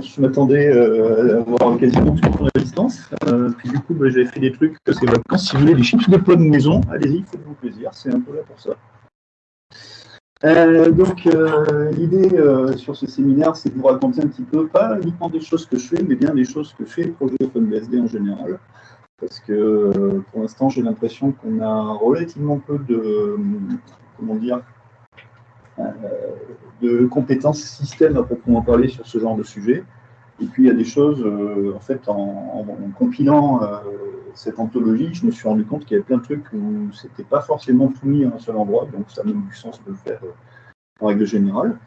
Je m'attendais euh, à avoir quasiment tout le temps à distance. Euh, puis du coup, bah, j'avais fait des trucs, c'est vacances. Si vous voulez des chips de pommes maison, allez-y, faites-vous plaisir, c'est un peu là pour ça. Euh, donc, l'idée sur ce séminaire, c'est de vous raconter un petit peu, pas uniquement des choses que je fais, mais bien des choses que fait le projet OpenBSD en général. Parce que pour l'instant, j'ai l'impression qu'on a relativement peu de, comment dire, de compétences système à proprement parler sur ce genre de sujet. Et puis il y a des choses, euh, en fait, en, compilant euh, cette anthologie, je me suis rendu compte qu'il y avait plein de trucs où c'était pas forcément mis à un seul endroit, donc ça a même du sens de le faire euh, en règle générale.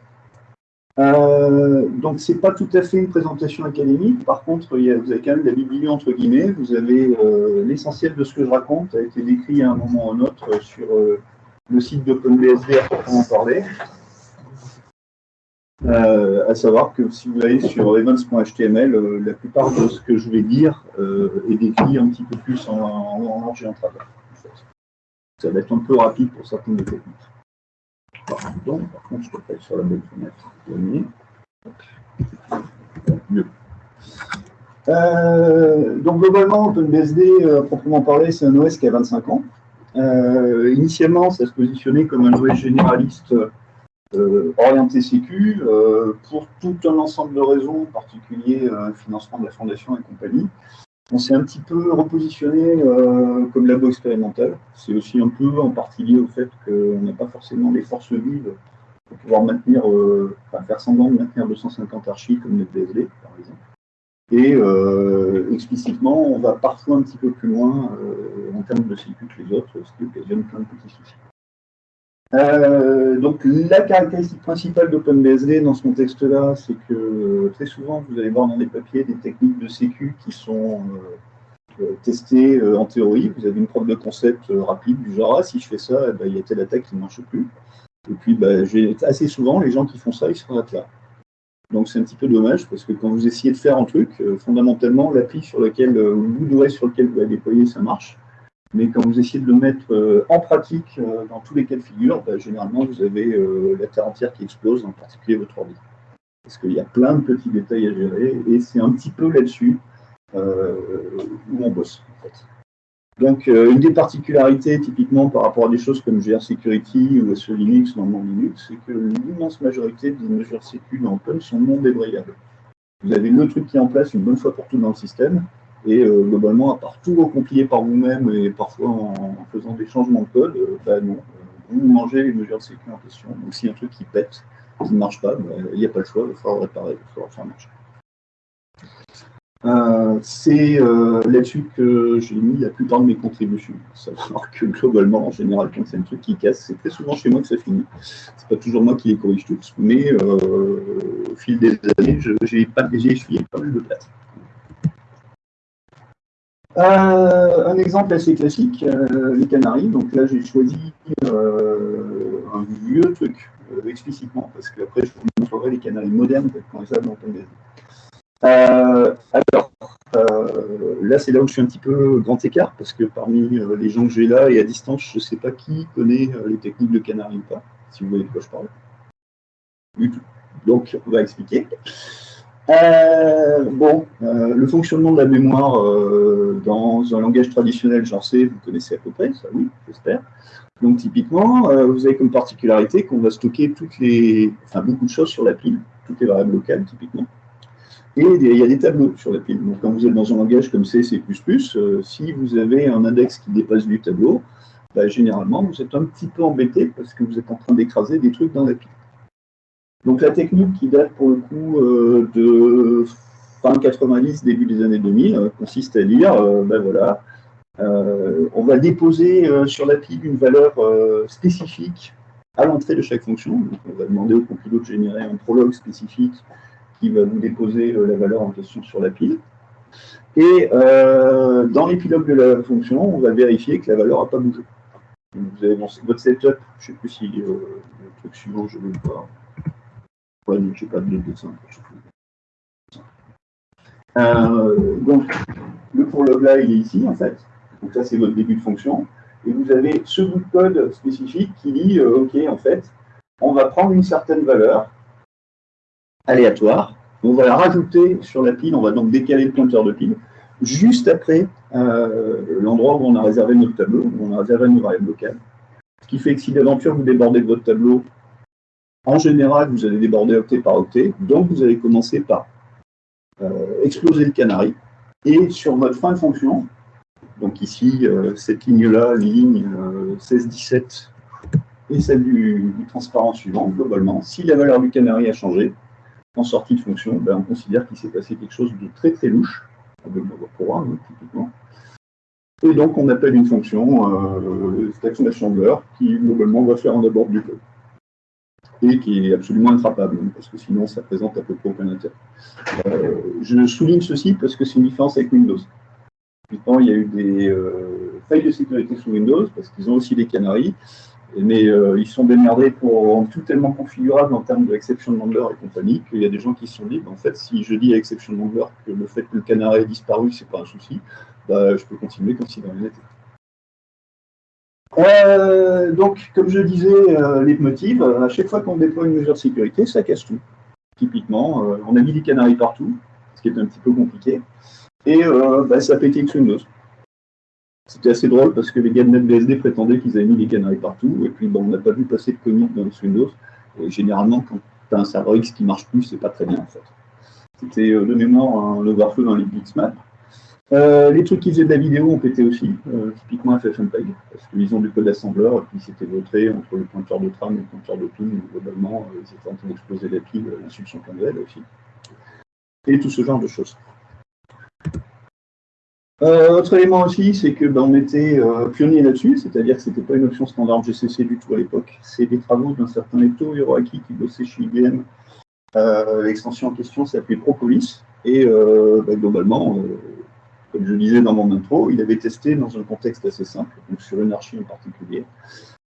donc c'est pas tout à fait une présentation académique, par contre il y a, vous avez quand même la bibliothèque entre guillemets, vous avez l'essentiel de ce que je raconte a été décrit à un moment ou un autre sur le site d'OpenBSD à proprement parler. Euh, à savoir que si vous allez sur events.html, euh, la plupart de ce que je vais dire euh, est décrit un petit peu plus en, en, large et en travers. Ça va être un peu rapide pour certaines des techniques. Par contre, je peux sur la bonne fenêtre. Mieux. donc globalement, OpenBSD, proprement parlé, c'est un OS qui a 25 ans. Initialement, ça se positionnait comme un OS généraliste euh, orienté sécu euh, pour tout un ensemble de raisons, en particulier euh, financement de la fondation et compagnie. On s'est un petit peu repositionné comme labo expérimental. C'est aussi un peu en partie lié au fait qu'on n'a pas forcément les forces vives pour pouvoir maintenir, faire semblant de maintenir 250 archives comme NetBSD, par exemple. Et explicitement, on va parfois un petit peu plus loin en termes de sécu que les autres, ce qui occasionne plein de petits soucis. Euh, donc la caractéristique principale d'OpenBSD dans ce contexte-là, c'est que très souvent vous allez voir dans des papiers des techniques de sécu qui sont euh, euh, testées en théorie. Vous avez une preuve de concept rapide du genre ah, si je fais ça, eh ben, il y a telle attaque qui ne marche plus. Et puis bah, assez souvent les gens qui font ça, ils s'arrêtent là. Donc c'est un petit peu dommage parce que quand vous essayez de faire un truc, fondamentalement l'appli sur lequel, ou le bout sur lequel vous allez déployer, ça marche. Mais quand vous essayez de le mettre euh, en pratique euh, dans tous les cas de figure, bah, généralement vous avez euh, la terre entière qui explose, en particulier votre ordi. Parce qu'il y a plein de petits détails à gérer et c'est un petit peu là-dessus où on bosse. Donc, une des particularités, typiquement par rapport à des choses comme GR Security ou SE Linux dans Linux, c'est que l'immense majorité des mesures sécu dans Open sont non débrayables. Vous avez le truc qui est en place une bonne fois pour tout dans le système, et euh, globalement, à part tout recompiler par vous-même et parfois en, faisant des changements de code, euh, bah non, euh, vous mangez les mesures sécurité en question. Donc si un truc qui pète, qui ne marche pas, bah, il n'y a pas le choix, il va falloir réparer, il va falloir faire marcher. C'est là-dessus que j'ai mis la plupart de mes contributions. Savoir que globalement, en général, quand c'est un truc qui casse, c'est très souvent chez moi que ça finit. C'est pas toujours moi qui les corrige tous, mais au fil des années, j'ai essuyé pas mal de place. Euh, un exemple assez classique, euh, les Canaries. Donc là, j'ai choisi euh, un vieux truc, explicitement, parce qu'après, je vous montrerai les Canaries modernes, quand ça dans alors, là, c'est là où je suis un petit peu grand écart, parce que parmi les gens que j'ai là et à distance, je ne sais pas qui connaît les techniques de Canaries ou pas, si vous voyez de quoi je parle. Donc, on va expliquer. Euh, bon, euh, le fonctionnement de la mémoire euh, dans un langage traditionnel, genre C, vous connaissez à peu près, ça oui, j'espère. Donc typiquement, vous avez comme particularité qu'on va stocker toutes les, enfin, beaucoup de choses sur la pile, toutes les variables locales typiquement. Et il y a des tableaux sur la pile. Donc quand vous êtes dans un langage comme C, C++, si vous avez un index qui dépasse du tableau, bah, généralement vous êtes un petit peu embêté parce que vous êtes en train d'écraser des trucs dans la pile. Donc la technique qui date pour le coup euh, de fin 90, début des années 2000, euh, consiste à dire, euh, ben voilà, on va déposer sur la pile une valeur spécifique à l'entrée de chaque fonction. Donc, on va demander au compilot de générer un prologue spécifique qui va vous déposer la valeur en question sur la pile. Et dans l'épilogue de la fonction, on va vérifier que la valeur n'a pas bougé. vous avez votre setup, je ne sais plus si le truc suivant, je vais le voir je pas de dessin. Euh, donc, le pour log là, il est ici, en fait. Donc ça, c'est votre début de fonction. Et vous avez ce bout de code spécifique qui dit, euh, OK, en fait, on va prendre une certaine valeur aléatoire, On va la rajouter sur la pile, on va donc décaler le pointeur de pile, juste après euh, l'endroit où on a réservé notre tableau, où on a réservé nos variables locales. Ce qui fait que si d'aventure vous débordez de votre tableau, en général, vous allez déborder octet par octet, donc vous allez commencer par euh, exploser le canari, et sur votre fin de fonction, donc ici, euh, cette ligne-là, ligne 16-17, et celle du, transparent suivant, globalement, si la valeur du canari a changé, en sortie de fonction, ben, on considère qu'il s'est passé quelque chose de très très louche, avec pour hein, typiquement. Et donc on appelle une fonction euh, stack qui globalement va faire un abord du code. Et qui est absolument intrappable, parce que sinon ça présente à peu près aucun intérêt. Euh, je souligne ceci parce que c'est une différence avec Windows. Il y a eu des euh, failles de sécurité sous Windows, parce qu'ils ont aussi des canaries, mais euh, ils sont démerdés pour rendre tout tellement configurable en termes de exception et compagnie qu'il y a des gens qui se sont dit, bah, en fait, si je dis à exception number que le fait que le canari ait disparu, c'est pas un souci, bah, je peux continuer comme si rien n'était. Euh, donc, comme je disais, euh, les motifs, à chaque fois qu'on déploie une mesure de sécurité, ça casse tout. Typiquement, on a mis des canaries partout, ce qui est un petit peu compliqué, et bah, ça a pété Windows. C'était assez drôle parce que les gars de NetBSD prétendaient qu'ils avaient mis des canaries partout, et puis on n'a pas vu passer de commit dans Windows. Généralement, quand tu as un serveur X qui marche plus, c'est pas très bien en fait. C'était euh, de mémoire un overflow dans les Bitsmap. Euh, les trucs qui faisaient de la vidéo ont pété aussi, euh, typiquement FFmpeg, parce qu'ils ont du code assembleur, et puis c'était voté entre le pointeur de tram et le pointeur de pin, globalement, ils étaient en train d'exploser la pile, l'instruction .z aussi. Et tout ce genre de choses. Euh, autre élément aussi, c'est que ben, on était euh, pionnier là-dessus, c'est-à-dire que ce n'était pas une option standard GCC du tout à l'époque. C'est des travaux d'un certain Leto Hiroaki qui bossait chez IBM. Euh, l'extension en question s'appelait Propolis. Et ben, globalement, comme je disais dans mon intro, il avait testé dans un contexte assez simple, donc sur une archi en particulier.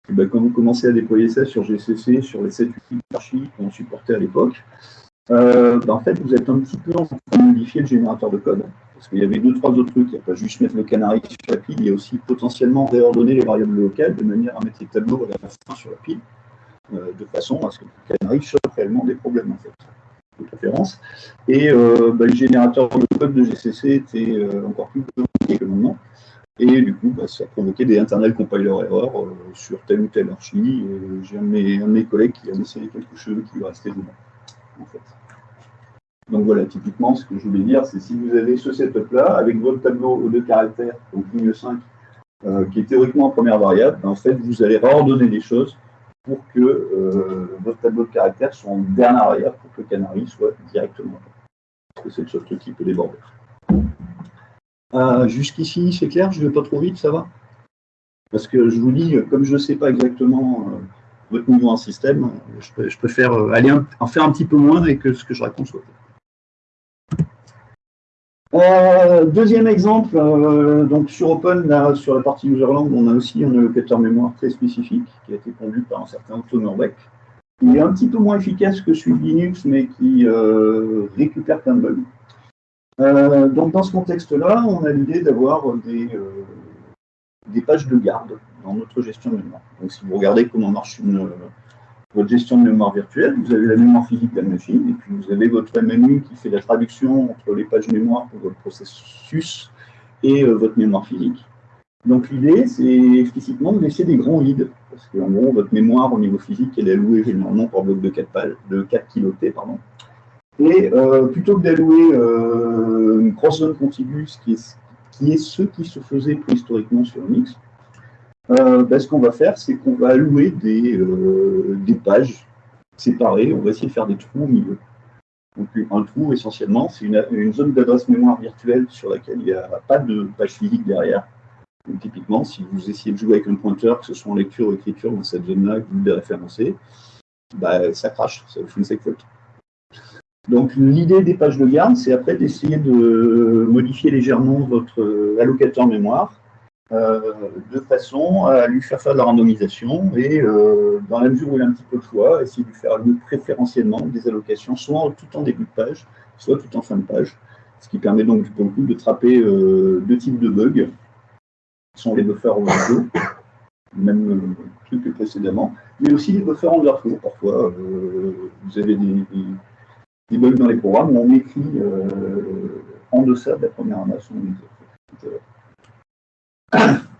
Et ben, quand vous commencez à déployer ça sur GCC, sur les 7-8 archis qu'on supportait à l'époque, ben, en fait, vous êtes un petit peu en train de modifier le générateur de code. Parce qu'il y avait deux, trois autres trucs. Il n'y a pas juste mettre le canari sur la pile, il y a aussi potentiellement réordonner les variables locales de manière à mettre les tableaux à la fin sur la pile, euh, de façon à ce que le canari chope réellement des problèmes, en fait, de préférence. Et euh, bah, le générateur de code de GCC était euh, encore plus compliqué que maintenant. Et du coup, bah, ça a provoqué des internal compiler errors sur telle ou telle archi. J'ai un, un, de mes collègues qui a essayé quelque chose qui lui restait dedans, en fait. Donc voilà, typiquement, ce que je voulais dire, c'est si vous avez ce setup-là, avec votre tableau de caractères, donc ligne 5, euh, qui est théoriquement en première variable, ben, en fait, vous allez réordonner des choses pour que euh, votre tableau de caractères soit en dernière variable, pour que le soit directement. Parce que c'est le truc qui peut déborder. Euh, jusqu'ici, c'est clair, je ne vais pas trop vite, ça va? Parce que je vous dis, comme je ne sais pas exactement votre niveau en système, je, préfère aller en faire un petit peu moins et que ce que je raconte soit euh, deuxième exemple, euh, donc sur Open, sur la partie userland, on a aussi un allocateur mémoire très spécifique qui a été conduit par un certain Otto Norbeck. Il est un petit peu moins efficace que celui de Linux, mais qui euh, récupère plein de bugs. donc dans ce contexte-là, on a l'idée d'avoir des, des pages de garde dans notre gestion de mémoire. Donc si vous regardez comment marche une, votre gestion de mémoire virtuelle, vous avez la mémoire physique de la machine, et puis vous avez votre MMU qui fait la traduction entre les pages mémoire pour votre processus et euh, votre mémoire physique. Donc l'idée, c'est explicitement de laisser des grands vides, parce qu'en gros, votre mémoire au niveau physique, elle est allouée généralement par bloc de 4, pages, de 4 kilooctets. Pardon. Et euh, plutôt que d'allouer euh, une grosse zone contiguë, qui est, qui est ce qui se faisait préhistoriquement sur Unix, euh, ben, ce qu'on va faire, c'est qu'on va allouer des, euh, des, pages séparées. On va essayer de faire des trous au milieu. Donc, un trou, essentiellement, c'est une, zone d'adresse mémoire virtuelle sur laquelle il n'y a pas de page physique derrière. Donc, typiquement, si vous essayez de jouer avec un pointeur, que ce soit en lecture ou écriture dans cette zone-là, que vous devez référencer, bah, ça crache, ça vous fait une faute. Donc l'idée des pages de garde, c'est après d'essayer de modifier légèrement votre allocateur mémoire de façon à lui faire faire de la randomisation et euh, dans la mesure où il a un petit peu de choix, essayer de lui faire préférentiellement des allocations, soit tout en début de page, soit tout en fin de page, ce qui permet donc pour le coup de trapper euh, deux types de bugs, qui sont les buffers overflow, même truc que précédemment, mais aussi les buffers underflow. Parfois, vous avez des, bugs dans les programmes où on écrit en deçà de la première masse.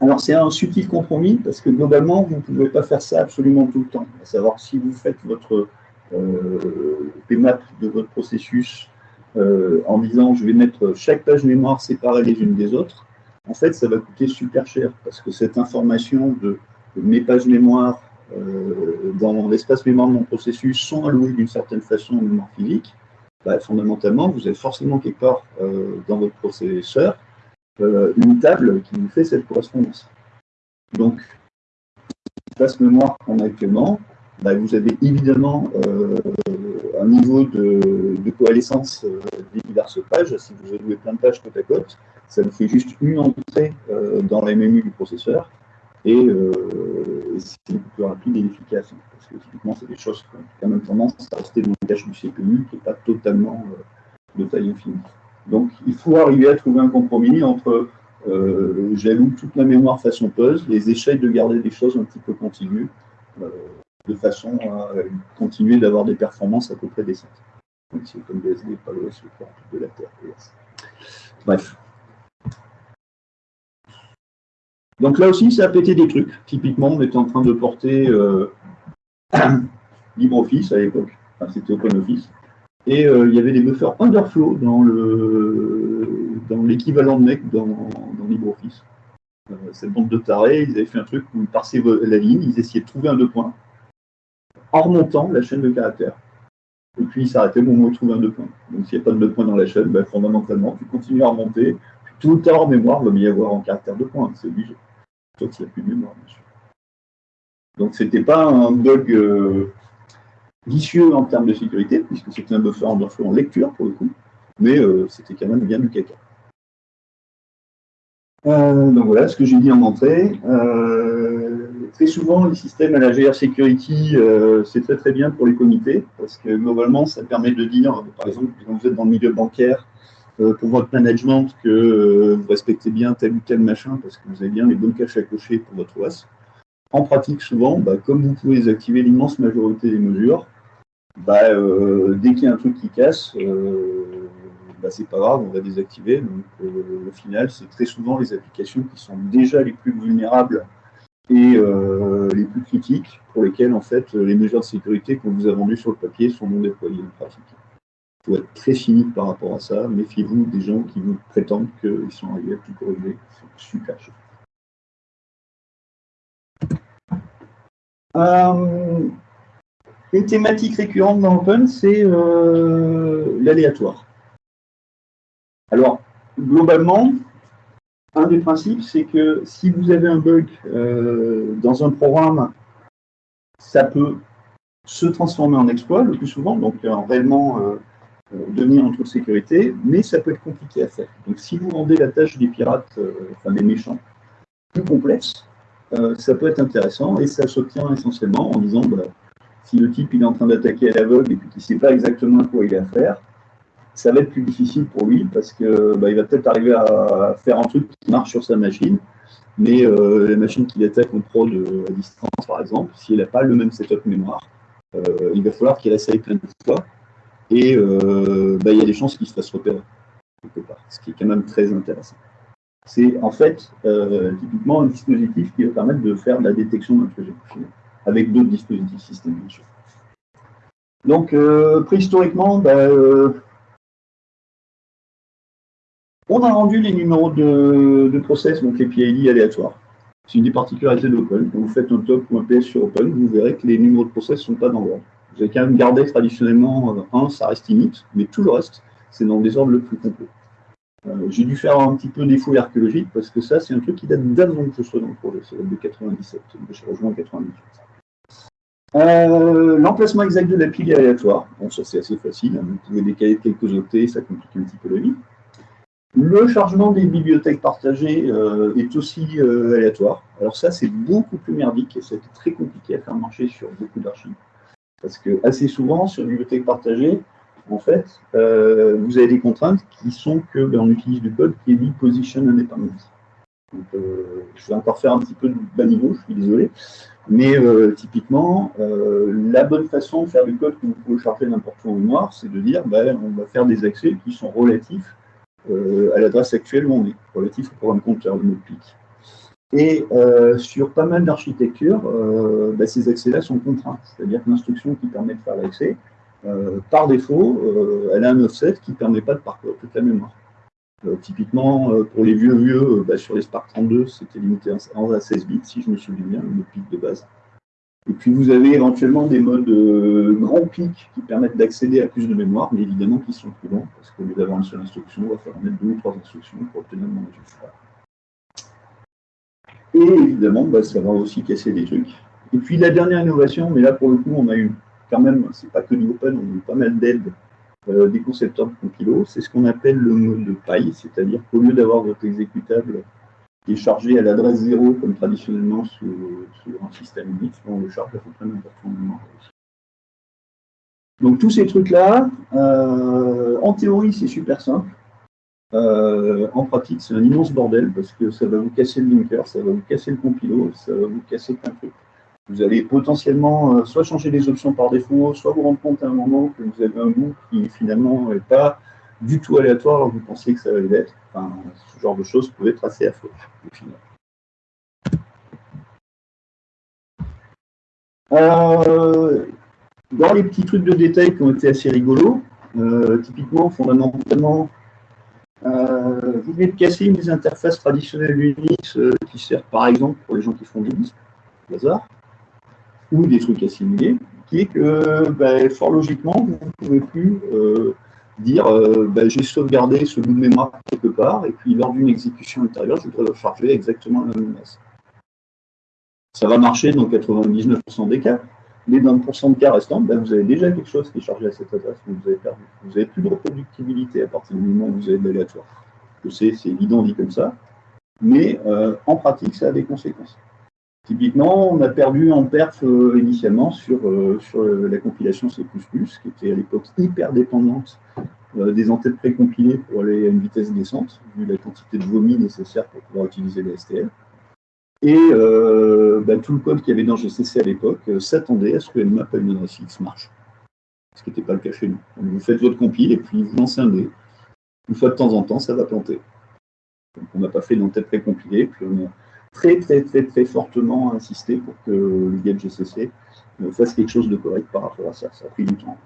Alors c'est un subtil compromis parce que globalement, vous ne pouvez pas faire ça absolument tout le temps. À savoir si vous faites votre euh, PMAP de votre processus euh, en disant je vais mettre chaque page mémoire séparée les unes des autres, en fait ça va coûter super cher parce que cette information de, mes pages mémoire euh, dans l'espace mémoire de mon processus sont allouées d'une certaine façon en mémoire physique, bah, fondamentalement vous avez forcément quelque part dans votre processeur une table qui vous fait cette correspondance. Donc, l'espace mémoire qu'on a actuellement, bah, vous avez évidemment euh, un niveau de, coalescence euh, des diverses pages. Si vous joué plein de pages côte à côte, ça vous fait juste une entrée euh, dans la MMU du processeur et c'est beaucoup plus rapide et efficace. Parce que typiquement, c'est des choses qui ont quand même tendance à rester dans le cache du CPU qui n'est pas totalement de taille infinie. Donc, il faut arriver à trouver un compromis entre j'alloue toute ma mémoire façon puzzle, les échecs de garder des choses un petit peu contiguës de façon à continuer d'avoir des performances à peu près décentes. Donc c'est comme BSD, pas l'OS de la Terre. Bref. Donc là aussi, ça a pété des trucs. Typiquement, on était en train de porter euh, LibreOffice à l'époque. Enfin, c'était OpenOffice. Et euh, il y avait des buffers underflow dans dans l'équivalent de MEC dans, dans LibreOffice. Euh, cette bande de tarés, ils avaient fait un truc où ils passaient la ligne, ils essayaient de trouver un deux points en remontant la chaîne de caractères. Et puis il s'arrêtait au moment où il trouvait un deux points. Donc s'il n'y a pas de deux points dans la chaîne, ben, fondamentalement, tu continues à remonter. tout le temps en mémoire va y avoir en caractère de points, c'est obligé. Sauf s'il n'y a plus de mémoire, bien sûr. Donc c'était pas un bug euh, vicieux en termes de sécurité, puisque c'était un buffer underflow en lecture pour le coup, mais euh, c'était quand même bien du caca. Euh, donc voilà ce que j'ai dit en entrée. Euh, très souvent, les systèmes à la GR Security, c'est très très bien pour les comités, parce que globalement, ça permet de dire, par exemple, quand vous êtes dans le milieu bancaire, pour votre management, que vous respectez bien tel ou tel machin, parce que vous avez bien les bonnes caches à cocher pour votre OAS. En pratique, souvent, bah, comme vous pouvez désactiver l'immense majorité des mesures, bah, dès qu'il y a un truc qui casse, bah, c'est pas grave, on va désactiver. Donc, euh, au final, c'est très souvent les applications qui sont déjà les plus vulnérables et euh, les plus critiques, pour lesquelles, en fait, les mesures de sécurité qu'on vous a vendues sur le papier sont non déployées en pratique. Il faut être très cynique par rapport à ça. Méfiez-vous des gens qui vous prétendent qu'ils sont arrivés à tout corriger. C'est super cher. Euh, une thématique récurrente dans Open, c'est l'aléatoire. Alors, globalement, un des principes, c'est que si vous avez un bug euh, dans un programme, ça peut se transformer en exploit le plus souvent, donc euh, réellement euh, devenir un trou de sécurité, mais ça peut être compliqué à faire. Donc si vous rendez la tâche des pirates, enfin des méchants, plus complexe, ça peut être intéressant et ça s'obtient essentiellement en disant bah, si le type il est en train d'attaquer à l'aveugle et qu'il ne sait pas exactement quoi il a faire, ça va être plus difficile pour lui parce que bah, il va peut-être arriver à faire un truc qui marche sur sa machine, mais euh, la machine qu'il attaque en prod à distance, par exemple, si elle n'a pas le même setup mémoire, euh, il va falloir qu'elle essaye plein de fois, et euh, bah, il y a des chances qu'il se fasse repérer, quelque part, ce qui est quand même très intéressant. C'est en fait typiquement un dispositif qui va permettre de faire de la détection d'un projet avec d'autres dispositifs système, bien sûr. Donc, préhistoriquement, bah, on a rendu les numéros de, process, donc les PID aléatoires. C'est une des particularités d'Open. Quand vous faites un top ou un PS sur Open, vous verrez que les numéros de process ne sont pas dans l'ordre. Vous avez quand même gardé traditionnellement 1, ça reste init, mais tout le reste, c'est dans des ordres le plus complet. Euh, j'ai dû faire un petit peu des fouilles parce que ça, c'est un truc qui date d'avant que je sois dans le projet. C'est de 97. J'ai rejoint en 98. Euh, l'emplacement exact de la pile est aléatoire. Bon, ça, c'est assez facile. Vous pouvez décaler quelques octets, ça complique un petit peu la vie. Le chargement des bibliothèques partagées euh, est aussi euh, aléatoire. Alors ça, c'est beaucoup plus merdique et c'est très compliqué à faire marcher sur beaucoup d'archives. Parce que assez souvent, sur une bibliothèque partagée, en fait, vous avez des contraintes qui sont que ben, on utilise du code qui est dit position independent. Je vais encore faire un petit peu de bas niveau, je suis désolé. Mais typiquement, la bonne façon de faire du code que vous pouvez charger n'importe où en mémoire, c'est de dire ben, on va faire des accès qui sont relatifs à l'adresse actuelle où on est, relatifs au programme compteur, le mot pic. Et euh, sur pas mal d'architectures, euh, bah, ces accès-là sont contraints. C'est-à-dire que l'instruction qui permet de faire l'accès, euh, par défaut, elle a un offset qui ne permet pas de parcourir toute la mémoire. Typiquement, pour les vieux vieux, bah, sur les Spark 32, c'était limité à 16 bits, si je me souviens bien, le pic de base. Et puis vous avez éventuellement des modes grand pic qui permettent d'accéder à plus de mémoire, mais évidemment qui sont plus longs, parce qu'au lieu d'avoir une seule instruction, on va faire mettre deux ou trois instructions pour obtenir le même résultat. Et évidemment, bah, ça va aussi casser des trucs. Et puis la dernière innovation, mais là pour le coup, on a eu quand même, c'est pas que du open, on a eu pas mal d'aide euh, des concepteurs de compilo, c'est ce qu'on appelle le mode de paille, c'est-à-dire qu'au lieu d'avoir votre exécutable qui est chargé à l'adresse 0, comme traditionnellement sur, un système Unix, on le charge à peu près n'importe où Donc tous ces trucs-là, euh, en théorie, c'est super simple. Euh, en pratique, c'est un immense bordel parce que ça va vous casser le linker, ça va vous casser le compilo, ça va vous casser plein de trucs. Vous allez potentiellement euh, soit changer les options par défaut, soit vous rendre compte à un moment que vous avez un bout qui finalement n'est pas du tout aléatoire alors que vous pensiez que ça allait l'être. Ce genre de choses peut être assez affreux au final. Euh, dans les petits trucs de détail qui ont été assez rigolos, typiquement, fondamentalement, euh, vous venez de casser une des interfaces traditionnelles Unix euh, qui sert par exemple pour les gens qui font des disques, hasard, ou des trucs assimilés, qui est que ben, fort logiquement, vous ne pouvez plus euh, dire ben, j'ai sauvegardé ce bout de mémoire quelque part, et puis lors d'une exécution intérieure, je voudrais charger exactement la même masse. Ça va marcher dans 99% des cas, mais dans le pourcentage de cas ben, vous avez déjà quelque chose qui est chargé à cette adresse, mais vous avez perdu. Vous n'avez plus de reproductibilité à partir du moment où vous avez de l'aléatoire. Je sais, c'est évident dit comme ça, mais euh, en pratique, ça a des conséquences. Typiquement, on a perdu en perf euh, initialement sur, euh, sur la compilation C++, qui était à l'époque hyper dépendante des entêtes précompilées pour aller à une vitesse descente, vu la quantité de vomi nécessaire pour pouvoir utiliser les STL. Et euh, bah, tout le code qu'il y avait dans GCC à l'époque euh, s'attendait à ce que nmap à une adresse X marche. Ce qui n'était pas le cas chez nous. vous faites votre compile et puis vous lancez un dé. Une fois de temps en temps, ça va planter. Donc, on n'a pas fait d'entête précompilée, puis on a très très très très fortement insisté pour que le GCC euh, fasse quelque chose de correct par rapport à ça. Ça a pris du temps.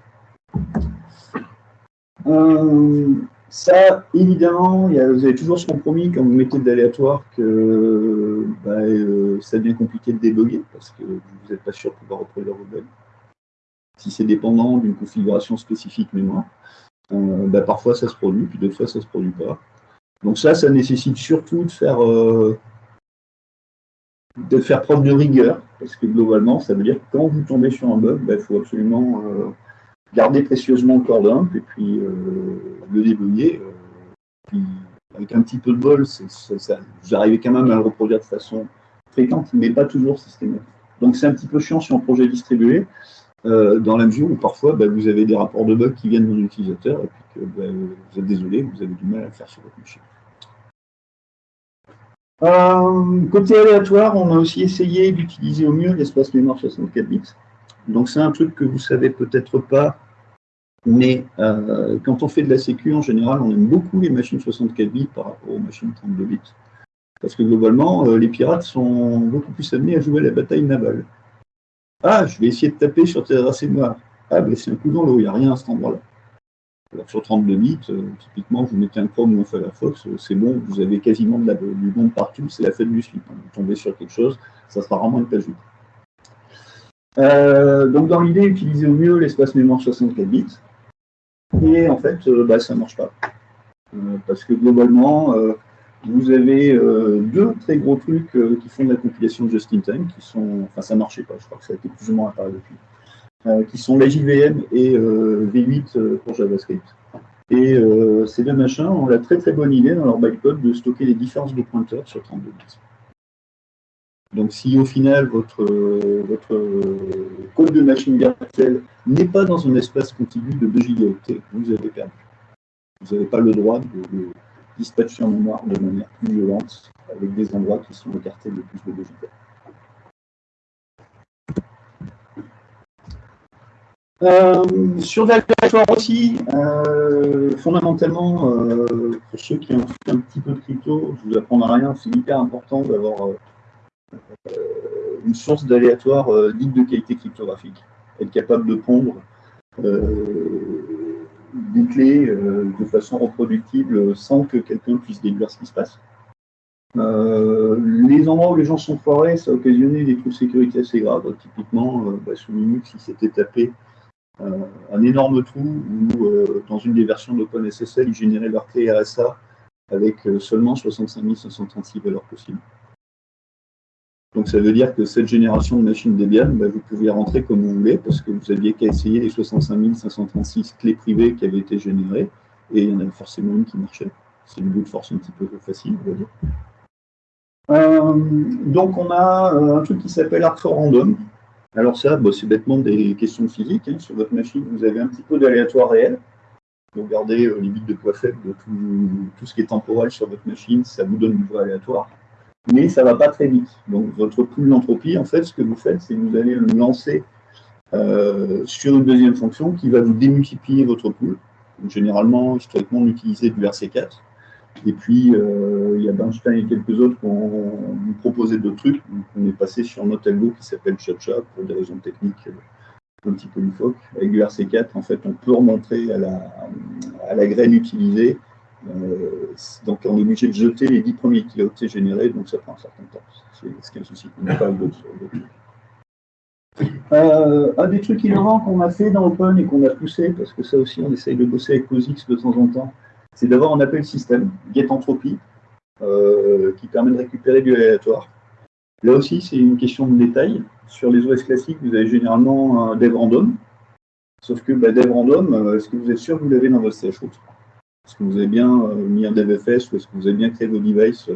Ça, évidemment, vous avez toujours ce compromis quand vous mettez de l'aléatoire que bah, euh, ça devient compliqué de débugger parce que vous n'êtes pas sûr de pouvoir reproduire vos bugs. Si c'est dépendant d'une configuration spécifique mémoire, euh, bah, parfois ça se produit, puis d'autres fois ça ne se produit pas. Donc ça, ça nécessite surtout de faire, euh, de faire preuve de rigueur, parce que globalement, ça veut dire que quand vous tombez sur un bug, bah, il faut absolument garder précieusement le dump et puis euh, le débugger. Euh, puis, avec un petit peu de bol, vous arrivez quand même à le reproduire de façon fréquente, mais pas toujours systématique. Donc c'est un petit peu chiant sur un projet distribué, euh, dans la mesure où parfois bah, vous avez des rapports de bugs qui viennent de l'utilisateur et puis que bah, vous êtes désolé, vous avez du mal à le faire sur votre machine. Côté aléatoire, on a aussi essayé d'utiliser au mieux l'espace mémoire 64 bits. Donc c'est un truc que vous ne savez peut-être pas, mais euh, quand on fait de la sécu, en général, on aime beaucoup les machines 64 bits par rapport aux machines 32 bits. Parce que globalement, euh, les pirates sont beaucoup plus amenés à jouer la bataille navale. Ah, je vais essayer de taper sur tes adresses noires. Ah, ben c'est un coup dans l'eau, il n'y a rien à cet endroit-là. Sur 32 bits, euh, typiquement, vous mettez un Chrome ou un Firefox, c'est bon, vous avez quasiment du monde partout, c'est la fête du slip. Hein. Vous tombez sur quelque chose, ça sera vraiment une page vide. Euh, donc dans l'idée, utiliser au mieux l'espace mémoire 64 bits. Et en fait, euh, bah, ça ne marche pas. Euh, parce que globalement, vous avez deux très gros trucs qui font de la compilation de just-in-time, qui sont, enfin ça ne marchait pas, je crois que ça a été plus ou moins apparu depuis, qui sont la JVM et V8 pour JavaScript. Et ces deux machins ont la très très bonne idée dans leur bytecode de stocker les différences de pointeurs sur 32 bits. Donc si au final votre, code de machine virtuelle n'est pas dans un espace continu de 2 gigaoctets, vous avez perdu. Vous n'avez pas le droit de, dispatchés en mémoire de manière plus violente, avec des endroits qui sont écartés de plus de 2 euh, l'aléatoire aussi, euh, fondamentalement, euh, pour ceux qui ont fait un petit peu de crypto, je vous apprends rien, c'est hyper important d'avoir une source d'aléatoire dite de qualité cryptographique, être capable de pondre des clés de façon reproductible sans que quelqu'un puisse déduire ce qui se passe. les endroits où les gens sont foirés, ça a occasionné des trous de sécurité assez graves. Typiquement, bah, sous Linux, il s'était tapé euh, un énorme trou où, euh, dans une des versions d'OpenSSL, ils généraient leur clé RSA avec euh, seulement 65 536 valeurs possibles. Donc ça veut dire que cette génération de machines Debian, bah, vous pouviez rentrer comme vous voulez, parce que vous aviez qu'à essayer les 65 536 clés privées qui avaient été générées, et il y en avait forcément une qui marchait. C'est une bout de force un petit peu facile, on va dire. donc on a un truc qui s'appelle Arc Random, alors ça, bah, c'est bêtement des questions de physique. Hein. Sur votre machine, vous avez un petit peu d'aléatoire réel. Vous regardez euh, les bits de poids faible de tout, ce qui est temporel sur votre machine, ça vous donne du poids aléatoire. Mais ça ne va pas très vite. Donc votre pool d'entropie, en fait, ce que vous faites, c'est que vous allez le lancer euh, sur une deuxième fonction qui va vous démultiplier votre pool. généralement, historiquement, on utilisait du RC4. Et puis, euh, il y a Bernstein et quelques autres qui ont proposé d'autres trucs. on est passé sur un autre qui s'appelle ChaCha pour des raisons techniques un petit peu loufoques. Avec du RC4, en fait, on peut remontrer à la, graine utilisée. Euh, donc, on est obligé de jeter les 10 premiers kilooctets générés, donc ça prend un certain temps. C'est ce un souci n'a pas d'autres. Euh, un des trucs innovants qu'on a fait dans Open et qu'on a poussé, parce que ça aussi on essaye de bosser avec POSIX de temps en temps, c'est d'avoir un appel système, getEntropy, euh, qui permet de récupérer du aléatoire. Là aussi, c'est une question de détail. Sur les OS classiques, vous avez généralement un dev random. Sauf que bah, dev random, euh, est-ce que vous êtes sûr que vous l'avez dans votre chroot Est-ce que vous avez bien euh, mis un devfs ou est-ce que vous avez bien créé vos devices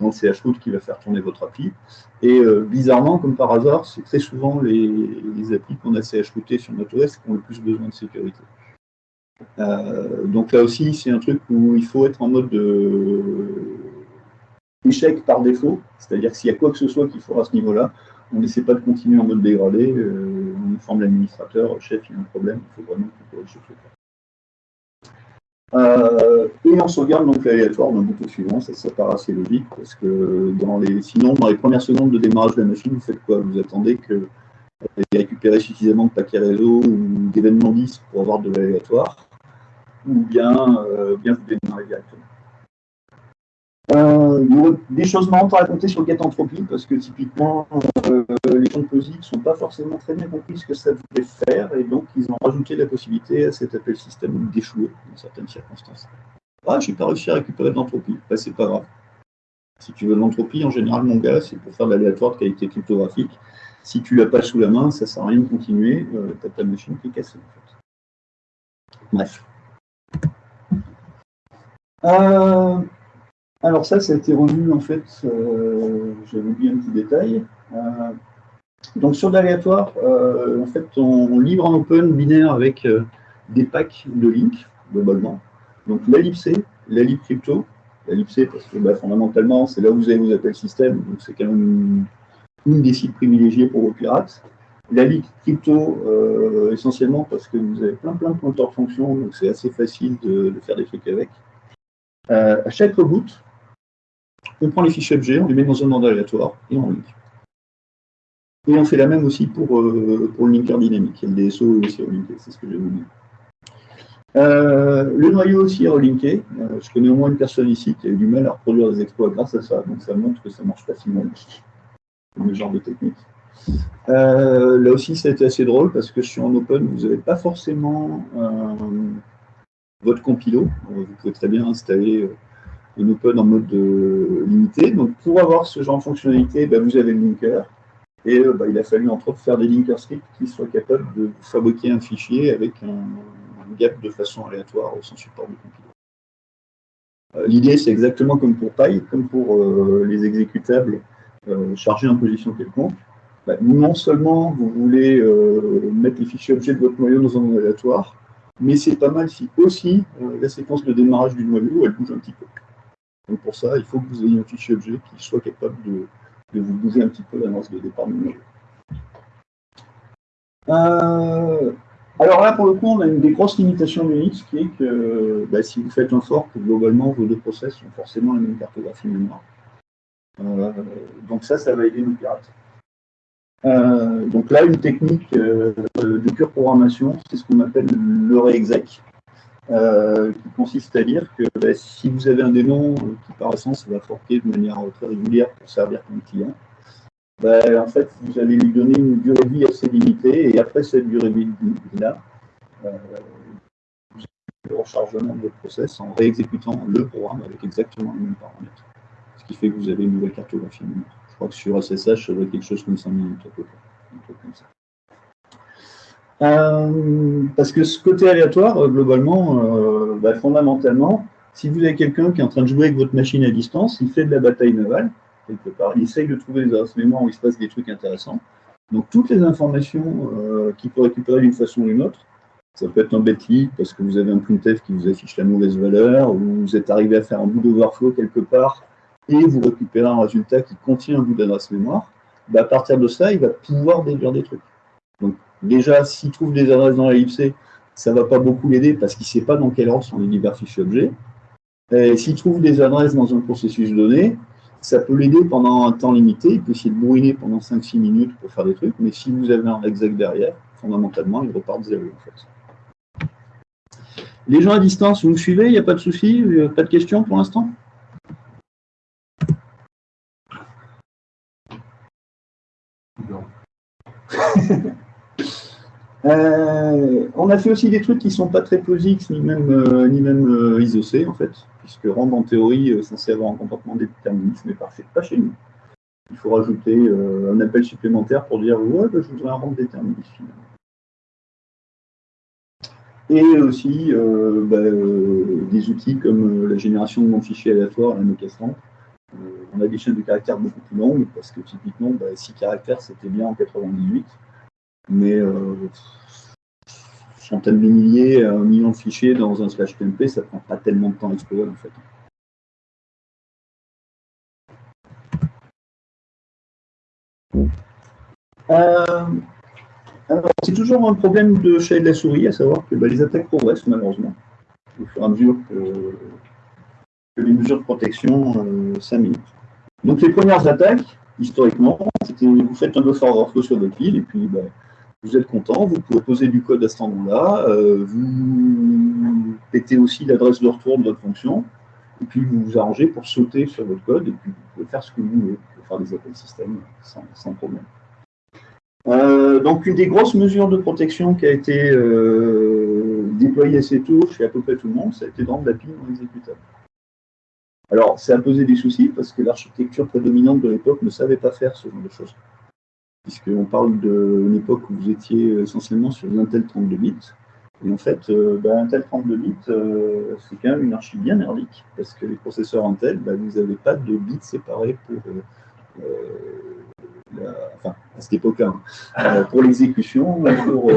dans le chroot qui va faire tourner votre appli Et bizarrement, comme par hasard, c'est très souvent les, applis qu'on a chrouté sur notre OS qui ont le plus besoin de sécurité. Euh, donc là aussi, c'est un truc où il faut être en mode échec par défaut, c'est-à-dire s'il y a quoi que ce soit qu'il faut à ce niveau-là, on n'essaie pas de continuer en mode dégradé, euh, on informe l'administrateur, chef, il y a un problème, il faut vraiment qu'il corrige euh, et on sauvegarde donc l'aléatoire dans le bouton suivant, ça, paraît assez logique, parce que dans les, sinon, dans les premières secondes de démarrage de la machine, vous faites quoi? Vous attendez que ait récupéré suffisamment de paquets réseau ou d'événements 10 pour avoir de l'aléatoire ou bien, euh, bien vous démarrer directement. Euh, il y a des choses marrantes à raconter sur le entropie parce que typiquement, euh, les gens de ne sont pas forcément très bien compris ce que ça voulait faire, et donc ils ont rajouté la possibilité à cet appel système d'échouer dans certaines circonstances. Ah, j'ai pas réussi à récupérer de l'entropie. Bah, c'est pas grave. Si tu veux de l'entropie, en général, mon gars, c'est pour faire de l'aléatoire de qualité cryptographique. Si tu l'as pas sous la main, ça sert à rien de continuer. Euh, tu as ta machine qui est cassée. Bref. Euh, alors ça, ça a été revu en fait, euh, j'avais oublié un petit détail. Euh, donc sur l'aléatoire, en fait, on, livre en open binaire avec des packs de links, globalement. Donc la libc, la lib crypto, la libc parce que bah, fondamentalement, c'est là où vous avez vos appels système, donc c'est quand même une, des sites privilégiés pour vos pirates. La lib crypto, essentiellement parce que vous avez plein plein de compteurs de fonctions, donc c'est assez facile de, faire des trucs avec. Euh, à chaque reboot, on prend les fichiers objets, on les met dans un ordre aléatoire et on link. Et on fait la même aussi pour, euh, le linker dynamique. Le DSO aussi relinké, c'est ce que j'ai voulu. Euh, le noyau aussi est relinké. je connais au moins une personne ici qui a eu du mal à reproduire des exploits grâce à ça, donc ça montre que ça marche facilement. Le genre de technique. là aussi, ça a été assez drôle parce que sur un open, vous n'avez pas forcément votre compilo. Vous pouvez très bien installer un open en mode limité. Donc pour avoir ce genre de fonctionnalité, bah, vous avez le linker. Et euh, bah, il a fallu entre autres faire des linker scripts qui soient capables de fabriquer un fichier avec un, gap de façon aléatoire sans support de compilo. Euh, l'idée, c'est exactement comme pour Py, comme pour euh, les exécutables chargés en position quelconque. Bah, non seulement vous voulez mettre les fichiers objets de votre noyau dans un aléatoire, mais c'est pas mal si aussi la séquence de démarrage du noyau, elle bouge un petit peu. Donc pour ça, il faut que vous ayez un fichier objet qui soit capable de, vous bouger un petit peu l'annonce de départ du noyau. alors là, pour le coup, on a une des grosses limitations de Unix qui est que bah, si vous faites un fork, globalement, vos deux process ont forcément la même cartographie mémoire. Euh, donc ça, ça va aider nos pirates. Euh, donc là, une technique euh, de pure programmation, c'est ce qu'on appelle le réexec, qui consiste à dire que bah, si vous avez un démon qui par essence va forquer de manière très régulière pour servir comme client, bah, en fait, vous allez lui donner une durée de vie assez limitée, et après cette durée de vie-là, vous avez le rechargement de votre process en réexécutant le programme avec exactement les mêmes paramètres qui fait que vous avez une nouvelle cartographie. Je crois que sur SSH, ça doit être quelque chose comme 5 minutes à peu près. Euh, parce que ce côté aléatoire, euh, globalement, euh, bah, fondamentalement, si vous avez quelqu'un qui est en train de jouer avec votre machine à distance, il fait de la bataille navale, quelque part, il essaye de trouver des adresses mémoire où il se passe des trucs intéressants. Donc toutes les informations qu'il peut récupérer d'une façon ou d'une autre, ça peut être un bêtise parce que vous avez un printf qui vous affiche la mauvaise valeur, ou vous êtes arrivé à faire un bout d'overflow quelque part et vous récupérez un résultat qui contient un bout d'adresse mémoire, bah, à partir de ça, il va pouvoir déduire des trucs. Donc déjà, s'il trouve des adresses dans libc, ça ne va pas beaucoup l'aider parce qu'il ne sait pas dans quel ordre sont les divers fichiers objets. S'il trouve des adresses dans un processus donné, ça peut l'aider pendant un temps limité, il peut essayer de bourriner pendant 5-6 minutes pour faire des trucs, mais si vous avez un exact derrière, fondamentalement, il repart de zéro en fait. Les gens à distance, vous me suivez, il n'y a pas de souci, pas de questions pour l'instant? Euh, on a fait aussi des trucs qui ne sont pas très POSIX ni même, euh, ni même euh, en fait, puisque RAND en théorie est censé avoir un comportement déterministe, mais pas, pas chez nous. Il faut rajouter un appel supplémentaire pour dire ouais, bah, je voudrais un RAND déterministe finalement. Et aussi bah, des outils comme la génération de mon fichier aléatoire, la Nocastran, on a des chaînes de caractères beaucoup plus longues, parce que typiquement, 6 bah, caractères, c'était bien en 98, mais euh, centaines de milliers, un million de fichiers dans un slash TMP, ça prend pas tellement de temps à explorer, en fait. Euh, c'est toujours un problème de chat de la souris, à savoir que bah, les attaques progressent malheureusement, au fur et à mesure que, les mesures de protection euh, s'améliorent. Donc les premières attaques, historiquement, c'était vous faites un buffer overflow sur votre pile et puis bah, vous êtes content, vous pouvez poser du code à cet endroit-là, euh, vous pétez aussi l'adresse de retour de votre fonction, et puis vous vous arrangez pour sauter sur votre code, et puis vous pouvez faire ce que vous voulez, vous pouvez faire des appels système sans, problème. Euh, donc une des grosses mesures de protection qui a été déployée assez tôt chez à peu près tout le monde, ça a été de rendre la pile non exécutable. Alors, ça a posé des soucis parce que l'architecture prédominante de l'époque ne savait pas faire ce genre de choses. Puisqu'on parle d'une époque où vous étiez essentiellement sur Intel 32 bits. Et en fait, euh, bah, Intel 32 bits, euh, c'est quand même une archi bien merdique, parce que les processeurs Intel, bah, vous n'avez pas de bits séparés pour, euh, enfin, à cette époque-là, hein, pour l'exécution ou pour,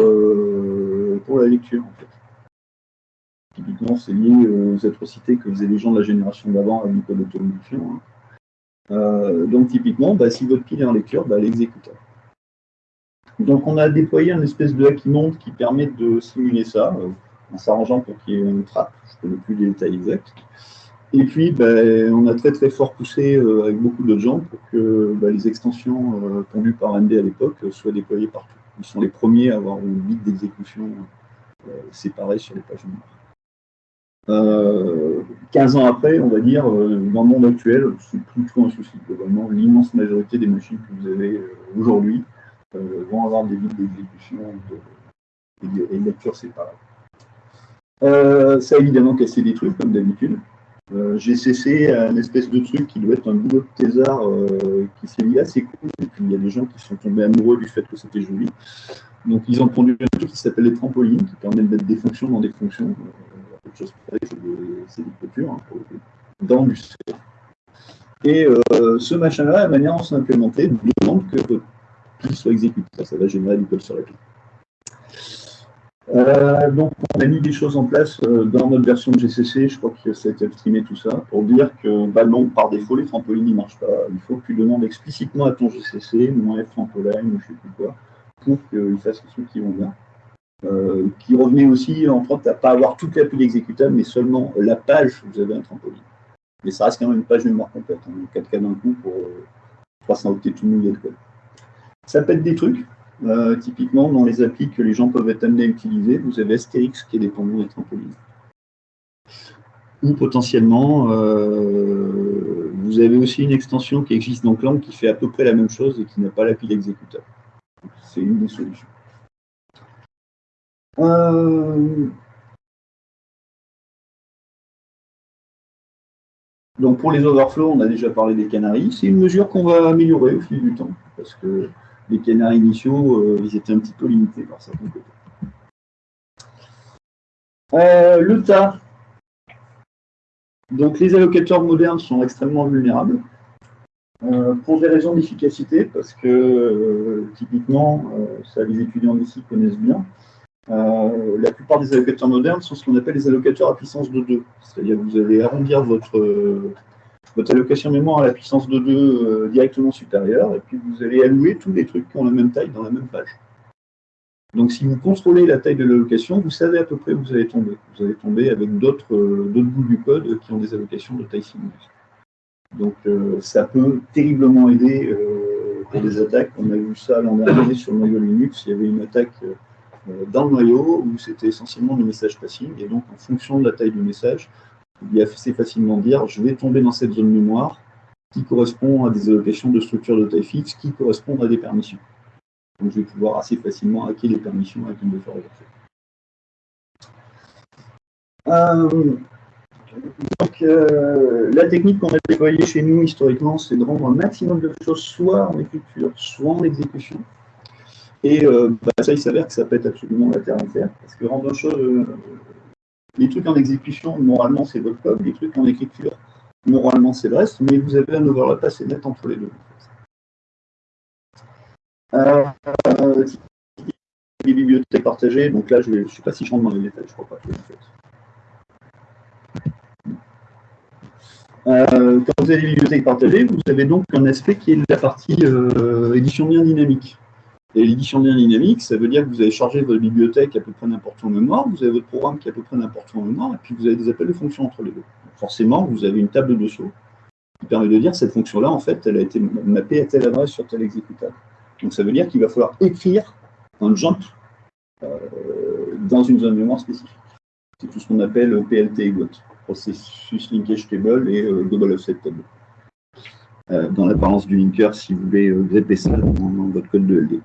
pour la lecture, en fait. Typiquement, c'est lié aux atrocités que faisaient les gens de la génération d'avant avec code d'automotion. Hein. Euh, donc, typiquement, bah, si votre pile est en lecture, bah, elle. Donc, on a déployé un espèce de hack monde qui permet de simuler ça, euh, en s'arrangeant pour qu'il y ait une trappe. Je ne connais plus les détails exacts. Et puis, bah, on a très très fort poussé euh, avec beaucoup d'autres gens pour que les extensions pondues par AMD à l'époque soient déployées partout. Ils sont les premiers à avoir une bit d'exécution séparée sur les pages mémoire. 15 euh, ans après, on va dire, euh, dans le monde actuel, c'est plus un souci. Globalement, l'immense majorité des machines que vous avez euh, aujourd'hui vont avoir des vides d'exécution et des lectures séparées. ça a évidemment cassé des trucs, comme d'habitude. J'ai cessé un espèce de truc qui doit être un boulot de thésard qui s'est lié assez cool. Et puis il y a des gens qui sont tombés amoureux du fait que c'était joli. Donc ils ont pondu un truc qui s'appelle les trampolines, qui permet de mettre des fonctions dans des fonctions chose c'est des clôtures, hein, dans du C. Et euh, ce machin-là, la manière dont c'est implémenté, demande que qu'il soit exécuté. Ça va générer du code sur la pile. Euh, donc, on a mis des choses en place euh, dans notre version de GCC, je crois que ça a été streamé tout ça, pour dire que, bah non, par défaut, les trampolines ne marchent pas. Il faut que tu demandes explicitement à ton GCC, moins F trampoline, ou je sais plus quoi, pour qu'il fasse les trucs qui vont bien. Euh, qui revenait aussi, entre autres, à pas avoir toute la pile exécutable, mais seulement la page où vous avez un trampoline. Mais ça reste quand même une page mémoire complète, hein, 4K d'un coup pour 300 octets tout mouillé de code. Ça pète des trucs, euh, typiquement, dans les applis que les gens peuvent être amenés à utiliser, vous avez Asterix qui est dépendant des trampolines. Ou potentiellement, euh, vous avez aussi une extension qui existe dans Clang qui fait à peu près la même chose et qui n'a pas la pile exécutable. C'est une des solutions. Euh, donc pour les overflows, on a déjà parlé des canaries. C'est une mesure qu'on va améliorer au fil du temps, parce que les canards initiaux, euh, ils étaient un petit peu limités par certains côtés. Euh, le tas. Donc les allocateurs modernes sont extrêmement vulnérables. Pour des raisons d'efficacité, parce que typiquement, ça les étudiants d'ici connaissent bien, la plupart des allocateurs modernes sont ce qu'on appelle les allocateurs à puissance de 2. C'est-à-dire que vous allez arrondir votre, votre allocation mémoire à la puissance de 2 euh, directement supérieure, et puis vous allez allouer tous les trucs qui ont la même taille dans la même page. Donc si vous contrôlez la taille de l'allocation, vous savez à peu près où vous allez tomber. Vous allez tomber avec d'autres euh, bouts du code qui ont des allocations de taille similaire. Donc euh, ça peut terriblement aider pour des attaques. On a vu ça l'an dernier sur le noyau Linux. Il y avait une attaque dans le noyau où c'était essentiellement du message passing. Et donc en fonction de la taille du message, il y a assez facilement dire je vais tomber dans cette zone mémoire qui correspond à des allocations de structures de taille fixe qui correspondent à des permissions. Donc je vais pouvoir assez facilement hacker les permissions faire reverser. Euh, donc, euh, la technique qu'on a déployée chez nous historiquement, c'est de rendre un maximum de choses soit en écriture, soit en exécution. Et euh, bah, ça, il s'avère que ça pète absolument la terre entière, parce que chose les trucs en exécution, moralement, c'est votre code. Les trucs en écriture, moralement, c'est le reste. Mais vous avez un overlap assez net entre les deux. Euh, les bibliothèques partagées, donc là, je ne sais pas si je rentre dans les détails, je crois pas. Euh, quand vous avez les bibliothèques partagées, vous avez donc un aspect qui est la partie euh, édition bien dynamique. Et l'édition bien dynamique, ça veut dire que vous avez chargé votre bibliothèque à peu près n'importe où en mémoire, vous avez votre programme qui est à peu près n'importe où en mémoire, et puis vous avez des appels de fonction entre les deux. forcément, vous avez une table de saut qui permet de dire cette fonction-là, en fait, elle a été mappée à telle adresse sur tel exécutable. Donc ça veut dire qu'il va falloir écrire un jump euh, dans une zone mémoire spécifique. C'est tout ce qu'on appelle PLT et GOT, Processus Linkage Table et euh, Global Offset Table. Euh, dans l'apparence du linker, si vous voulez grepper ça dans, dans votre code de LD.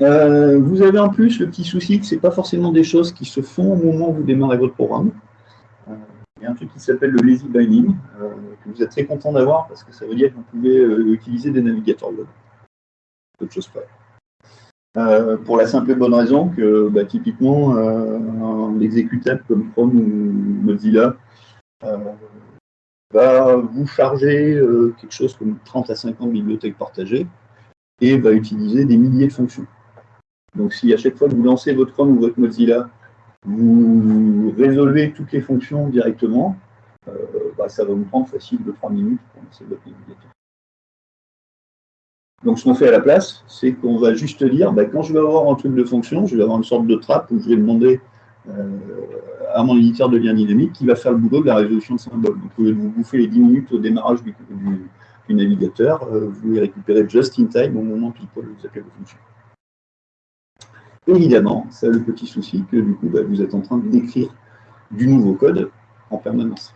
Euh, vous avez en plus le petit souci que ce n'est pas forcément des choses qui se font au moment où vous démarrez votre programme. Euh, il y a un truc qui s'appelle le lazy binding, euh, que vous êtes très content d'avoir parce que ça veut dire que vous pouvez utiliser des navigateurs web. D'autres choses pas. pour la simple et bonne raison que bah, typiquement un exécutable comme Chrome ou Mozilla va vous charger quelque chose comme 30 à 50 bibliothèques partagées et va utiliser des milliers de fonctions. Donc si à chaque fois que vous lancez votre Chrome ou votre Mozilla, vous résolvez toutes les fonctions directement, euh, bah, ça va vous prendre facile de 3 minutes pour lancer votre navigateur. Donc ce qu'on fait à la place, c'est qu'on va juste dire, bah, quand je vais avoir un truc de fonction, je vais avoir une sorte de trappe où je vais demander euh, à mon éditeur de lien dynamique qui va faire le boulot de la résolution de symboles. Donc vous vous bouffer les 10 minutes au démarrage du, navigateur, euh, vous les récupérez just in time au moment où vous appelez vos fonctions. Évidemment, ça le petit souci que du coup, bah, vous êtes en train d'écrire du nouveau code en permanence.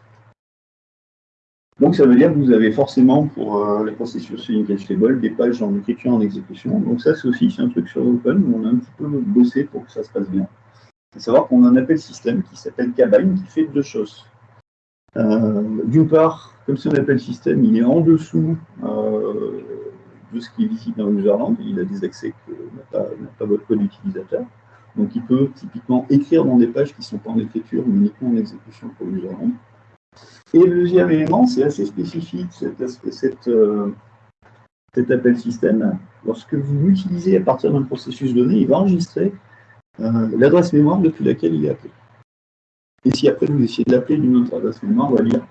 Donc ça veut dire que vous avez forcément pour euh, les processus linkage table des pages en écriture en exécution. Donc ça c'est aussi un truc sur Open où on a un petit peu bossé pour que ça se passe bien. Il faut savoir qu'on a un appel système qui s'appelle Cabine qui fait deux choses. Euh, d'une part, comme c'est un appel système, il est en dessous euh, de ce qui est visible dans userland, il a des accès que n'a pas, votre code utilisateur. Donc il peut typiquement écrire dans des pages qui ne sont pas en écriture, mais uniquement en exécution pour userland. Et le deuxième élément, c'est assez spécifique, cette, euh, cet appel système, lorsque vous l'utilisez à partir d'un processus donné, il va enregistrer euh, l'adresse mémoire depuis laquelle il est appelé. Et si après vous essayez de l'appeler d'une autre adresse mémoire, on va dire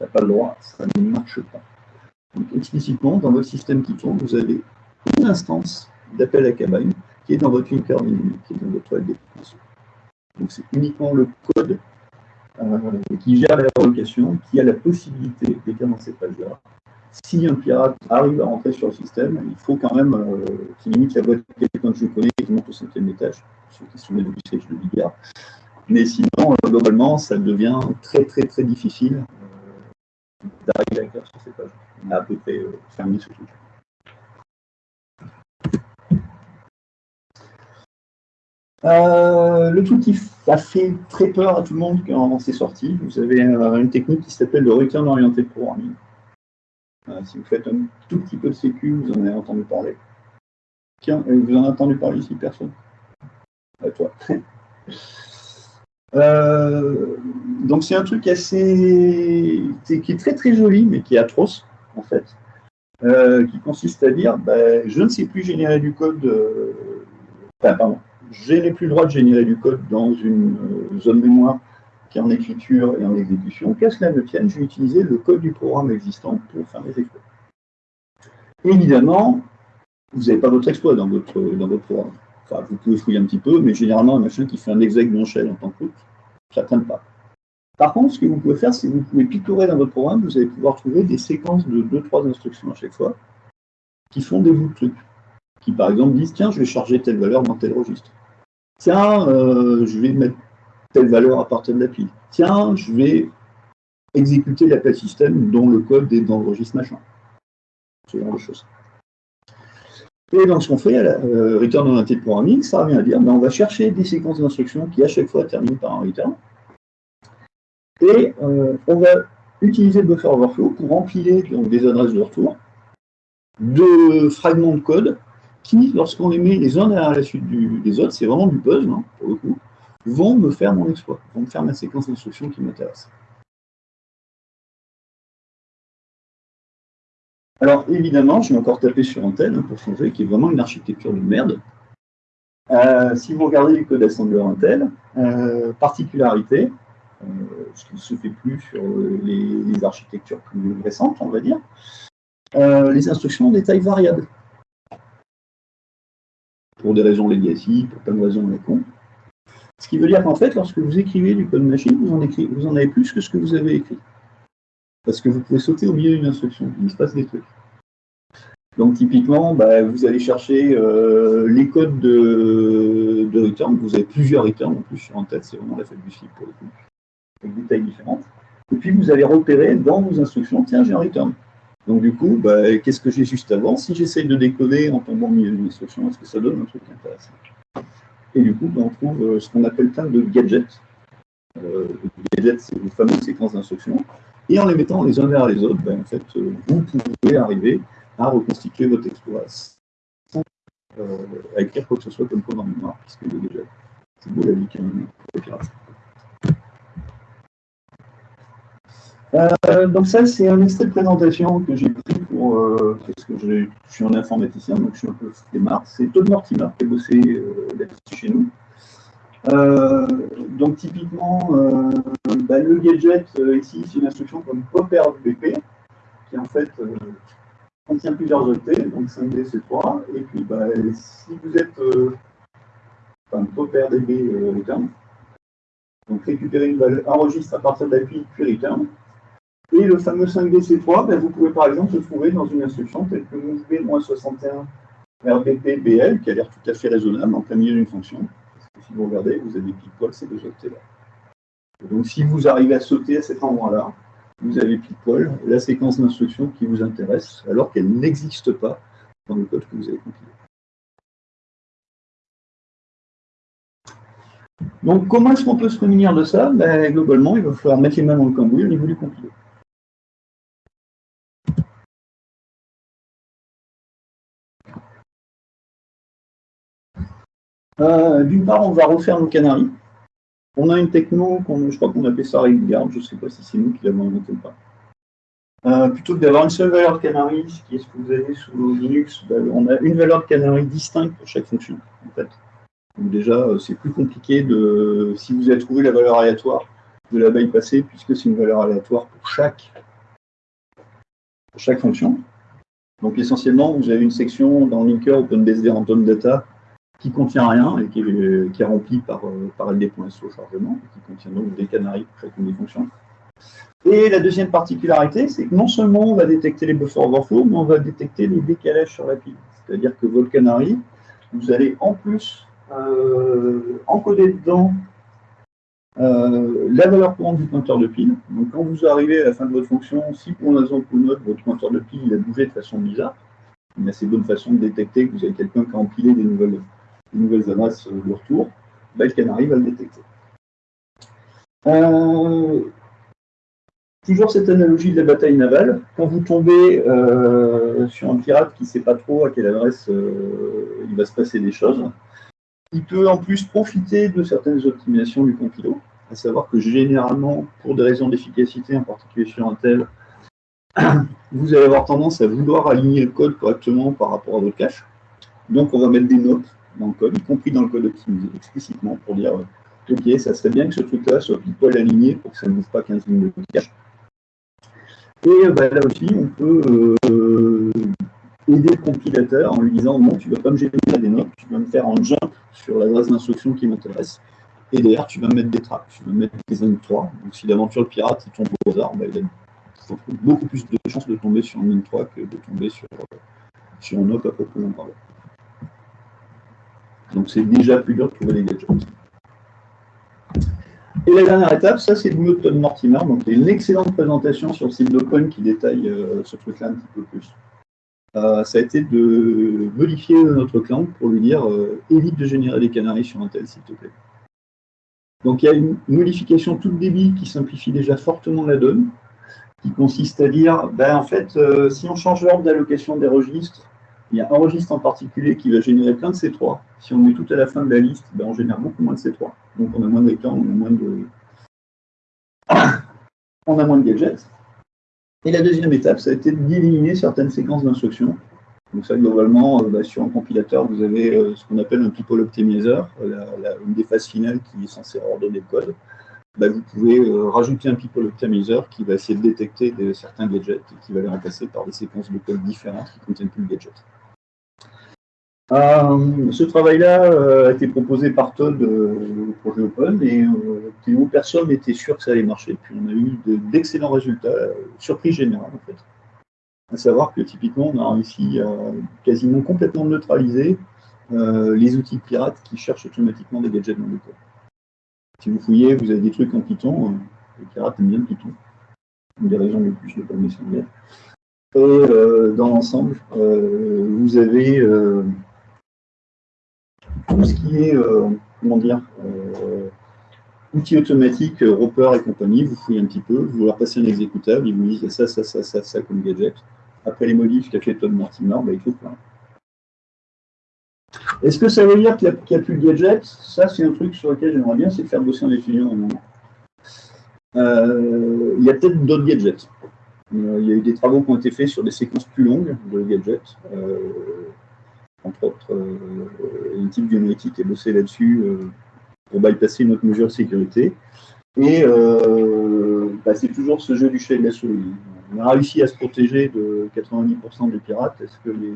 n'a pas le droit, ça ne marche pas. Donc explicitement, dans votre système qui tourne, vous avez une instance d'appel à cabane qui est dans votre linker qui est dans votre LD. Donc c'est uniquement le code euh, qui gère la relocation, qui a la possibilité d'écrire dans cette page-là. Si un pirate arrive à rentrer sur le système, il faut quand même euh, qu'il limite la boîte quelqu'un que je connais qui monte au cinquième étage, sur question des de billard. Mais sinon, euh, globalement, ça devient très très très difficile d'arriver à écrire sur ces pages. On a à peu près fermé ce truc. Euh, le truc qui a fait très peur à tout le monde quand c'est sorti, vous avez euh, une technique qui s'appelle le return orienté programming. Euh, si vous faites un tout petit peu de sécu, vous en avez entendu parler. Tiens, vous en avez entendu parler ici, personne À toi. donc c'est un truc assez qui est très très joli, mais qui est atroce, en fait. qui consiste à dire, ben, je ne sais plus générer du code, enfin, pardon, je n'ai plus le droit de générer du code dans une euh, zone mémoire qui est en écriture et en exécution. Qu'à cela ne tienne, je vais utiliser le code du programme existant pour faire mes exploits. Évidemment, vous n'avez pas votre exploit dans votre, dans votre programme. Enfin, vous pouvez fouiller un petit peu, mais généralement, un machin qui fait un exec non shell en tant que route, ça ne traîne pas. Par contre, ce que vous pouvez faire, c'est que vous pouvez picorer dans votre programme, vous allez pouvoir trouver des séquences de 2-3 instructions à chaque fois qui font des bouts de trucs qui par exemple disent tiens, je vais charger telle valeur dans tel registre. Tiens, euh, je vais mettre telle valeur à partir de la pile. Tiens, je vais exécuter l'appel système dont le code est dans le registre machin. Ce genre de choses. Et donc, ce qu'on fait euh, return oriented programming, ça revient à dire ben, on va chercher des séquences d'instructions qui, à chaque fois, terminent par un return. Et euh, on va utiliser le buffer overflow pour empiler donc, des adresses de retour de fragments de code qui, lorsqu'on les met les uns derrière la suite des autres, c'est vraiment du puzzle, hein, pour le coup, vont me faire mon exploit, vont me faire ma séquence d'instructions qui m'intéresse. Alors, évidemment, je vais encore taper sur hein, pour changer, qui est vraiment une architecture de merde. Euh, si vous regardez le code assembler Intel, euh, particularité, euh, ce qui ne se fait plus sur les, architectures plus récentes, on va dire, les instructions ont des tailles variables pour des raisons legacy, pour plein de raisons les con. Ce qui veut dire qu'en fait, lorsque vous écrivez du code machine, vous en, vous en avez plus que ce que vous avez écrit. Parce que vous pouvez sauter au milieu d'une instruction, il se passe des trucs. Donc typiquement, bah, vous allez chercher euh, les codes de, return, vous avez plusieurs returns en plus sur en tête, c'est vraiment la fête du flip pour le coup, avec des tailles différentes. Et puis vous allez repérer dans vos instructions, tiens, j'ai un return. Donc du coup, bah, qu'est-ce que j'ai juste avant? Si j'essaye de décoder en tombant au milieu d'une instruction, est-ce que ça donne un truc intéressant? Et du coup, bah, on trouve euh, ce qu'on appelle plein de gadgets. Euh, gadgets, c'est les fameuses séquences d'instructions. Et en les mettant les uns vers les autres, bah, en fait, euh, vous pouvez arriver à reconstituer votre exploit sans euh, écrire quoi que ce soit comme code en mémoire, puisque est déjà c'est beau la vie. Euh, donc ça, c'est un extrait de présentation que j'ai pris pour, euh, parce que je suis un informaticien, donc je suis un peu démarre. C'est Todd Mortimer qui a bossé chez nous. donc typiquement, bah, le gadget ici, c'est une instruction comme popper BP, qui en fait contient plusieurs octets, donc 5D, C3, et puis bah, si vous êtes enfin, popper DB return, donc récupérer une valeur, un registre à partir d'appui, puis return, et le fameux 5DC3, ben, vous pouvez par exemple le trouver dans une instruction telle que MoveB-61 RBP-BL, qui a l'air tout à fait raisonnable en plein milieu d'une fonction. si vous regardez, vous avez pile poil ces deux octets-là. Donc si vous arrivez à sauter à cet endroit-là, vous avez pile poil la séquence d'instructions qui vous intéresse, alors qu'elle n'existe pas dans le code que vous avez compilé. Donc comment est-ce qu'on peut se prémunir de ça? Ben, Globalement, il va falloir mettre les mains dans le cambouis au niveau du compilé. Euh, d'une part, on va refaire nos canaries. On a une techno, je crois qu'on appelle ça Garde, je ne sais pas si c'est nous qui l'avons inventé ou pas. Euh, plutôt que d'avoir une seule valeur de ce qui est ce que vous avez sous Linux, ben, on a une valeur de canary distincte pour chaque fonction. En fait. Déjà, euh, c'est plus compliqué de, si vous avez trouvé la valeur aléatoire, de la bypasser, puisque c'est une valeur aléatoire pour chaque, chaque fonction. Donc essentiellement, vous avez une section dans Linker OpenBSD Random Data qui contient rien et qui est, qui est remplie par, euh, par LD.so chargement, qui contient donc des canaries pour chacune des fonctions. Et la deuxième particularité, c'est que non seulement on va détecter les buffer overflow, mais on va détecter les décalages sur la pile. C'est-à-dire que votre canary, vous allez en plus euh, encoder dedans euh, la valeur courante du pointeur de pile. Donc quand vous arrivez à la fin de votre fonction, si pour une raison ou une autre, votre pointeur de pile a bougé de façon bizarre, il y a assez bonne façon de détecter que vous avez quelqu'un qui a empilé des nouvelles, nouvelles adresses de retour, le canary va le détecter. Euh, Toujours cette analogie de la bataille navale. Quand vous tombez euh, sur un pirate qui ne sait pas trop à quelle adresse euh, il va se passer des choses, il peut en plus profiter de certaines optimisations du compilo, à savoir que généralement, pour des raisons d'efficacité, en particulier sur Intel, vous allez avoir tendance à vouloir aligner le code correctement par rapport à votre cache. Donc on va mettre des notes dans le code, y compris dans le code optimisé, explicitement, pour dire euh, Ok, ça serait bien que ce truc-là soit pile poil aligné pour que ça ne bouge pas 15 lignes de cache. Et bah, là aussi, on peut euh, aider le compilateur en lui disant non, tu ne vas pas me générer des notes, tu vas me faire un jump sur l'adresse d'instruction qui m'intéresse. Et derrière, tu vas mettre des tracks, tu vas mettre des n 3. Donc si l'aventure pirate il tombe au hasard, bah, il a beaucoup plus de chances de tomber sur un n 3 que de tomber sur, sur un op à proprement parler. Donc c'est déjà plus dur de trouver des gadgets. Et la dernière étape, ça c'est de Todd Mortimer. Donc il y a une excellente présentation sur le site d'Open qui détaille euh, ce truc-là un petit peu plus. Euh, ça a été de modifier notre client pour lui dire euh, évite de générer des canaries sur un tel, s'il te plaît. Donc il y a une modification toute débit qui simplifie déjà fortement la donne, qui consiste à dire, ben, en fait, si on change l'ordre d'allocation des registres, il y a un registre en particulier qui va générer plein de C3. Si on est tout à la fin de la liste, ben, on génère beaucoup moins de C3. Donc on a moins de vecteurs, on a moins de, on a moins de gadgets. Et la deuxième étape, ça a été d'éliminer certaines séquences d'instructions. Donc ça, globalement, euh, bah, sur un compilateur, vous avez euh, ce qu'on appelle un people optimizer, euh, une des phases finales qui est censée ordonner le code. Bah, vous pouvez rajouter un people optimizer qui va essayer de détecter certains gadgets et qui va les remplacer par des séquences de code différentes qui ne contiennent plus de gadgets. Euh, ce travail-là euh, a été proposé par Todd euh, au projet Open et Théo, personne n'était sûr que ça allait marcher. Puis on a eu d'excellents résultats, surprise générale en fait. À savoir que typiquement on a réussi à quasiment complètement neutraliser les outils pirates qui cherchent automatiquement des gadgets dans le code. Si vous fouillez, vous avez des trucs en Python, les pirates aiment bien le Python. Une des raisons les plus de pas Et dans l'ensemble, vous avez tout ce qui est, euh, comment dire, euh, outils automatiques, euh, Roper et compagnie, vous fouillez un petit peu, vous leur passez un exécutable, ils vous disent ça, ça, ça, ça, ça comme gadget. Après les modifs qu'a fait Todd Mortimer, bah, il faut plein. Est-ce que ça veut dire qu'il n'y a, plus de gadgets? Ça, c'est un truc sur lequel j'aimerais bien, c'est faire bosser un étudiant un moment. il y a peut-être d'autres gadgets. il y a eu des travaux qui ont été faits sur des séquences plus longues de gadgets entre autres euh, une type biométrique qui a bossé là-dessus euh, pour bypasser notre mesure de sécurité. Et euh, bah, c'est toujours ce jeu du chat et de la souris. On a réussi à se protéger de 90% des pirates. Est-ce que les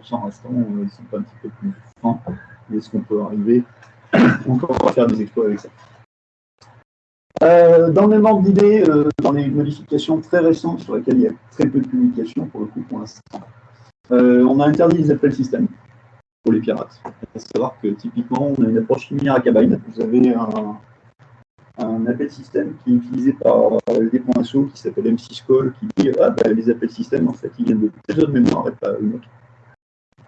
10% restants ne sont pas un petit peu plus francs Est-ce qu'on peut arriver encore à faire des exploits avec ça? Dans le même ordre d'idée, dans les modifications très récentes sur lesquelles il y a très peu de publications pour le coup pour l'instant, euh, on a interdit les appels système pour les pirates. Il faut savoir que typiquement, on a une approche similaire à Kabine. Vous avez un, appel système qui est utilisé par des points qui s'appelle M6Call qui dit ah, bah, les appels système, en fait, ils viennent de toutes les autres mémoires et pas une autre.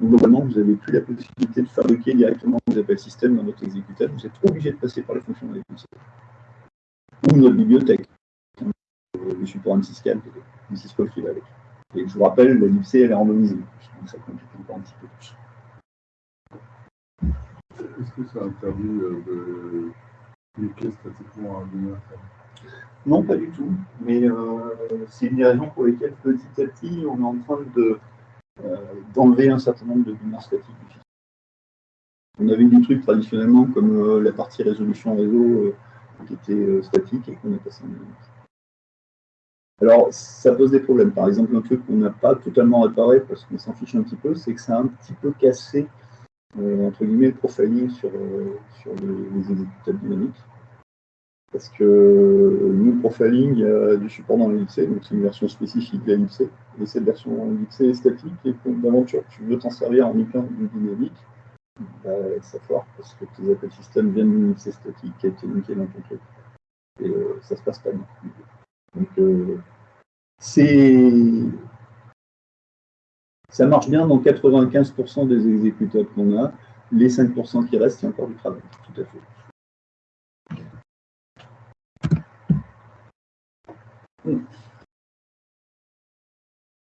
Donc, globalement, vous n'avez plus la possibilité de fabriquer directement des appels système dans votre exécutable. Vous êtes obligé de passer par les fonctions de Ou notre bibliothèque, le support M6Cal, M6Call qui va avec. Et je vous rappelle, la l'IPC, elle est randomisée. Donc ça complique encore un petit peu plus. Est-ce que ça interdit euh, de cliquer statiquement à lumière Non, pas du tout. Mais euh, c'est une des raisons pour lesquelles petit à petit, on est en train de, euh, d'enlever un certain nombre de binaires statiques du fichier. On avait des trucs traditionnellement comme euh, la partie résolution réseau qui était statique et qu'on est passé en dynamique. Alors, ça pose des problèmes. Par exemple, un truc qu'on n'a pas totalement réparé parce qu'on s'en fiche un petit peu, c'est que ça a un petit peu cassé, entre guillemets, le profiling sur, sur les, les exécutables dynamiques. Parce que nous, profiling, il y a du support dans l'ellipse, donc c'est une version spécifique de l'ellipse. Et cette version ellipse est statique, et d'aventure tu veux t'en servir en du dynamique, bah, ça fort parce que tes appels système viennent d'une ellipse statique qui a été linkée dans ton truc. Et euh, ça se passe pas bien. Donc, euh. Ça marche bien dans 95% des exécutables qu'on a. Les 5% qui restent, il y a encore du travail, tout à fait.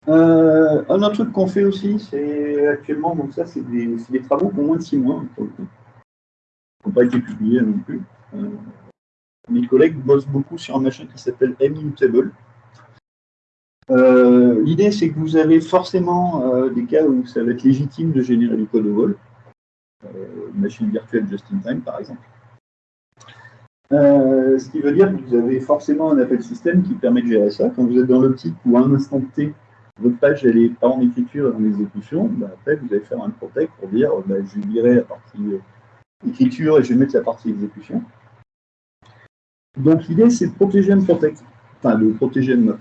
Euh, un autre truc qu'on fait aussi, c'est actuellement, donc ça, c'est des, des, travaux pour moins de 6 mois, qui n'ont pas été publiés non plus. Euh, mes collègues bossent beaucoup sur un machin qui s'appelle Immutable. Euh, L'idée, c'est que vous avez forcément euh, des cas où ça va être légitime de générer du code au vol. machine virtuelle just-in-time, par exemple. Euh, ce qui veut dire que vous avez forcément un appel système qui permet de gérer ça. Quand vous êtes dans l'optique où à un instant T, votre page elle est pas en écriture et en exécution, bah, après vous allez faire un protect pour dire bah, je lirai la partie euh, écriture et je vais mettre la partie exécution. Donc l'idée c'est de protéger un protect, enfin de protéger un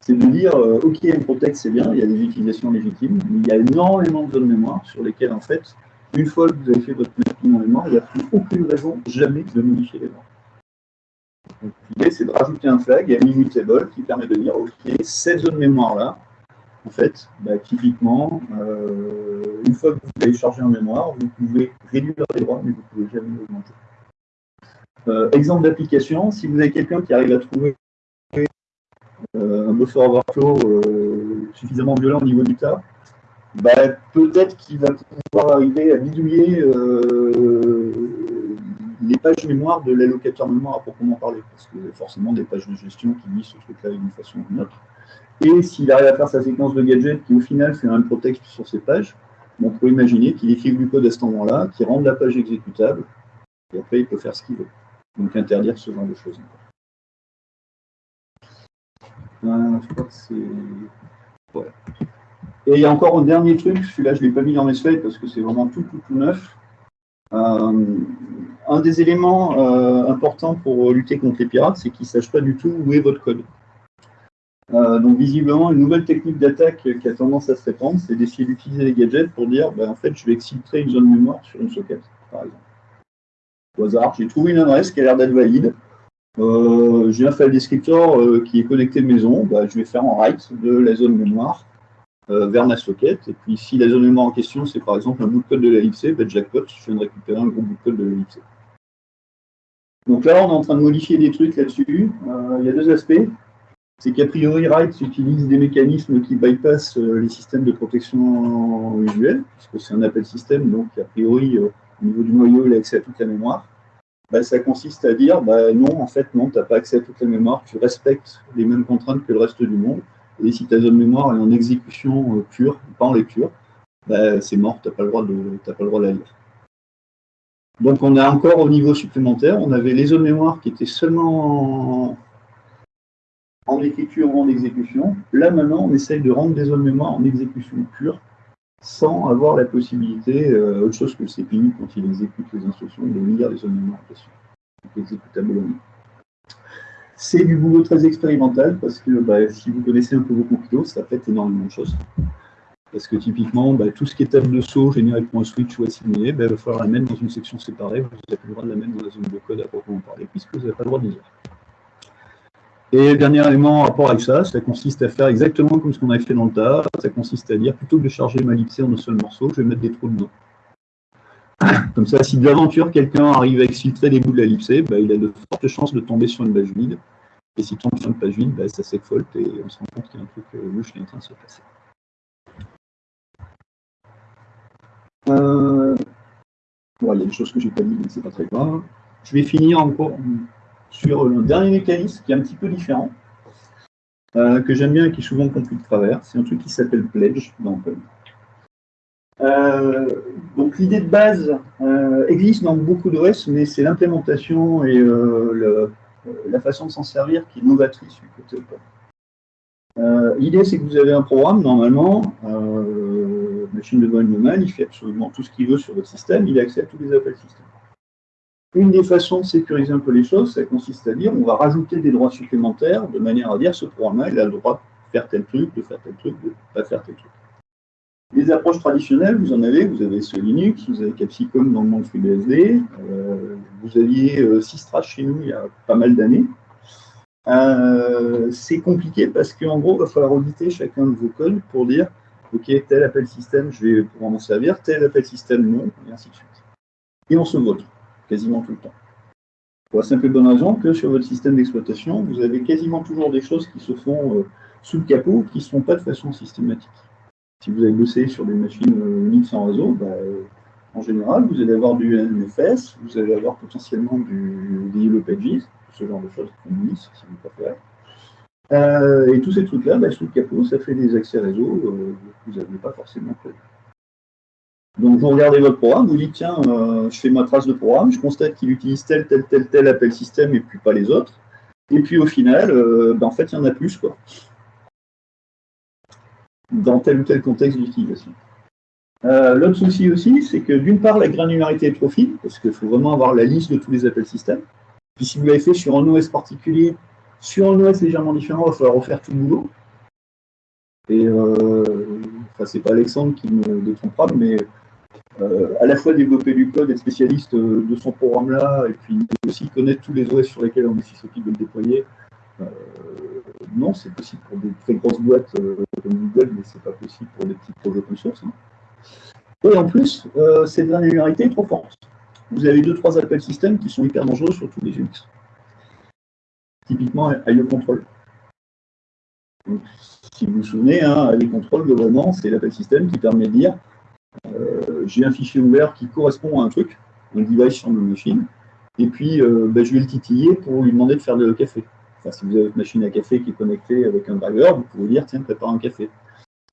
C'est de dire euh, ok un protect c'est bien, il y a des utilisations légitimes, mais il y a énormément de zones mémoire sur lesquelles en fait une fois que vous avez fait votre mapping en mémoire, il n'y a plus aucune raison jamais de modifier les normes. L'idée, c'est de rajouter un flag, un immutable, qui permet de dire, OK, cette zone mémoire-là, en fait, bah, typiquement, euh, une fois que vous l'avez chargé en mémoire, vous pouvez réduire les droits, mais vous ne pouvez jamais augmenter. Euh, exemple d'application, si vous avez quelqu'un qui arrive à trouver euh, un buffer overflow suffisamment violent au niveau du tas, bah, peut-être qu'il va pouvoir arriver à bidouiller euh, les pages mémoire de l'allocateur mémoire à proprement parler, parce que forcément des pages de gestion qui lisent ce truc-là d'une façon ou d'une autre. Et s'il arrive à faire sa séquence de gadgets qui au final fait un protect sur ces pages, on peut imaginer qu'il écrit du code à ce moment-là, qui rende la page exécutable, et après il peut faire ce qu'il veut. Donc interdire ce genre de choses. Euh, je crois que c'est... Et il y a encore un dernier truc, celui-là je ne l'ai pas mis dans mes slides parce que c'est vraiment tout, tout, tout neuf. Euh, un des éléments euh, importants pour lutter contre les pirates, c'est qu'ils ne sachent pas du tout où est votre code. Donc visiblement, une nouvelle technique d'attaque qui a tendance à se répandre, c'est d'essayer d'utiliser les gadgets pour dire, ben, en fait, je vais exfiltrer une zone mémoire sur une socket, par exemple. J'ai trouvé une adresse qui a l'air d'être valide. j'ai un file descriptor qui est connecté maison, ben, je vais faire en write de la zone mémoire euh, vers ma socket. Et puis, si la zone mémoire en question, c'est par exemple un bout de code de l'ellipse, ben, jackpot, je viens de récupérer un gros bout de code de l'ellipse. Donc là, on est en train de modifier des trucs là-dessus. Euh, il y a deux aspects. C'est qu'a priori, Write utilise des mécanismes qui bypassent euh, les systèmes de protection visuelle, puisque c'est un appel système, donc a priori, au niveau du noyau, il a accès à toute la mémoire. Ben, ça consiste à dire, ben, non, en fait, non, tu n'as pas accès à toute la mémoire, tu respectes les mêmes contraintes que le reste du monde. Et si ta zone mémoire est en exécution euh, pure, pas en lecture, bah, c'est mort, tu n'as pas le droit de, pas le droit la lire. Donc on a encore au niveau supplémentaire, on avait les zones mémoire qui étaient seulement en, écriture ou en exécution. Là maintenant, on essaye de rendre des zones mémoire en exécution pure sans avoir la possibilité, euh, autre chose que le CPU, quand il exécute les instructions, de lire les zones mémoire en question. exécutable c'est du boulot très expérimental parce que bah, si vous connaissez un peu vos compilers, ça fait énormément de choses. Parce que typiquement, bah, tout ce qui est table de saut généré pour un switch ou assigné, bah, il va falloir la mettre dans une section séparée. Vous n'avez plus le droit de la mettre dans la zone de code à proprement parler, puisque vous n'avez pas le droit de lire. Et le dernier élément en rapport avec ça, ça consiste à faire exactement comme ce qu'on avait fait dans le tas. Ça consiste à dire, plutôt que de charger ma lipsée en un seul morceau, je vais mettre des trous dedans. Comme ça, si d'aventure quelqu'un arrive à exfiltrer des bouts de la lipsée, bah, il a de fortes chances de tomber sur une page vide. Et s'il tombe sur une page vide, bah, ça s'exfolte et on se rend compte qu'il y a un truc euh, louche qui est en train de se passer. Euh, il y a des choses que je n'ai pas dit, mais c'est pas très grave. Je vais finir encore sur un dernier mécanisme qui est un petit peu différent, euh, que j'aime bien et qui est souvent compris de travers. C'est un truc qui s'appelle Pledge dans euh, donc l'idée de base euh, existe dans beaucoup de mais c'est l'implémentation et la façon de s'en servir qui est novatrice du côté Open. l'idée c'est que vous avez un programme, normalement, machine de bonne humaine, il fait absolument tout ce qu'il veut sur votre système, il a accès à tous les appels système. Une des façons de sécuriser un peu les choses, ça consiste à dire on va rajouter des droits supplémentaires de manière à dire ce programme-là, il a le droit de faire tel truc, de faire tel truc, de ne pas faire tel truc. Les approches traditionnelles, vous en avez, vous avez ce Linux, vous avez Capsicum dans le monde FreeBSD, euh, vous aviez euh, Systrash chez nous il y a pas mal d'années. Euh, c'est compliqué parce qu'en gros, il va falloir auditer chacun de vos codes pour dire OK, tel appel système, je vais pouvoir m'en servir, tel appel système, non, et ainsi de suite. Et on se vote quasiment tout le temps. Pour la simple et bonne raison que sur votre système d'exploitation, vous avez quasiment toujours des choses qui se font euh, sous le capot, qui ne se font pas de façon systématique. Si vous avez bossé sur des machines euh, Unix en réseau, bah, euh, en général, vous allez avoir du NFS, vous allez avoir potentiellement du, des Yellow Pages, ce genre de choses comme Unix, si vous préférez. Euh, et tous ces trucs-là, bah, sous le capot, ça fait des accès réseau que vous n'avez pas forcément prévu. Donc vous regardez votre programme, vous dites tiens, euh, je fais ma trace de programme, je constate qu'il utilise tel, tel, tel, tel appel système et puis pas les autres. Et puis au final, euh, ben, en fait, il y en a plus, quoi. Dans tel ou tel contexte d'utilisation. Euh, l'autre souci aussi, c'est que d'une part, la granularité est trop fine, parce qu'il faut vraiment avoir la liste de tous les appels système. Puis si vous l'avez fait sur un OS particulier, sur un OS légèrement différent, il va falloir refaire tout le boulot. Et enfin, c'est pas Alexandre qui me détrompera, mais euh, à la fois développer du code, être spécialiste euh, de son programme-là, et puis aussi connaître tous les OS sur lesquels on est susceptible de le déployer. Euh, non, c'est possible pour des très grosses boîtes comme Google, mais c'est pas possible pour des petits projets open source. Hein. Et en plus, cette granularité est trop forte. Vous avez deux, trois appels système qui sont hyper dangereux sur tous les Unix. Typiquement, IO Control. si vous vous souvenez, hein, IO Control, globalement, c'est l'appel système qui permet de dire j'ai un fichier ouvert qui correspond à un truc, un device sur ma machine, et puis euh, ben, je vais le titiller pour lui demander de faire le café. Enfin, si vous avez une machine à café qui est connectée avec un driver, vous pouvez dire, tiens, prépare un café.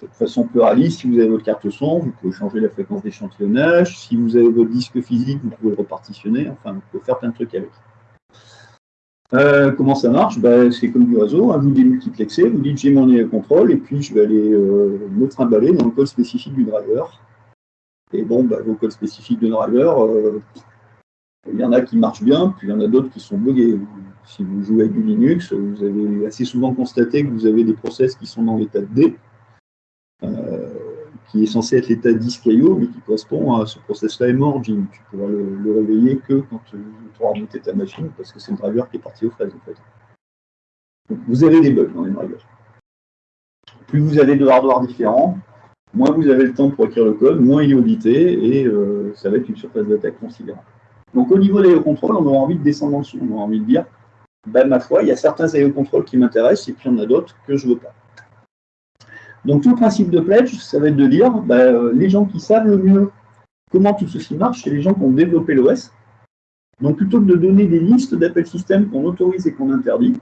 De façon pluraliste, si vous avez votre carte son, vous pouvez changer la fréquence d'échantillonnage. Si vous avez votre disque physique, vous pouvez le repartitionner. Enfin, vous pouvez faire plein de trucs avec. Euh, comment ça marche? Ben, C'est comme du réseau, hein, vous démultiplexez, vous dites j'ai mon contrôle, et puis je vais aller me trimballer dans le code spécifique du driver et bon, bah, vos codes spécifiques de driver, euh, il y en a qui marchent bien, puis il y en a d'autres qui sont buggés. Si vous jouez avec du Linux, vous avez assez souvent constaté que vous avez des process qui sont dans l'état D, euh, qui est censé être l'état disque.io, mais qui correspond à ce process-là est mort, Tu pourras le, réveiller que quand tu auras remonté ta machine, parce que c'est le driver qui est parti aux fraises, en fait. vous avez des bugs dans les drivers. Plus vous avez de hardware différents, moins vous avez le temps pour écrire le code, moins il est audité, et euh, ça va être une surface d'attaque considérable. Donc au niveau des contrôle, on aura envie de descendre en dessous, on aura envie de dire, ben, ma foi, il y a certains contrôle qui m'intéressent, et puis il y en a d'autres que je ne veux pas. Donc tout le principe de Pledge, ça va être de dire, ben, euh, les gens qui savent le mieux comment tout ceci marche, c'est les gens qui ont développé l'OS. Donc plutôt que de donner des listes d'appels système qu'on autorise et qu'on interdit,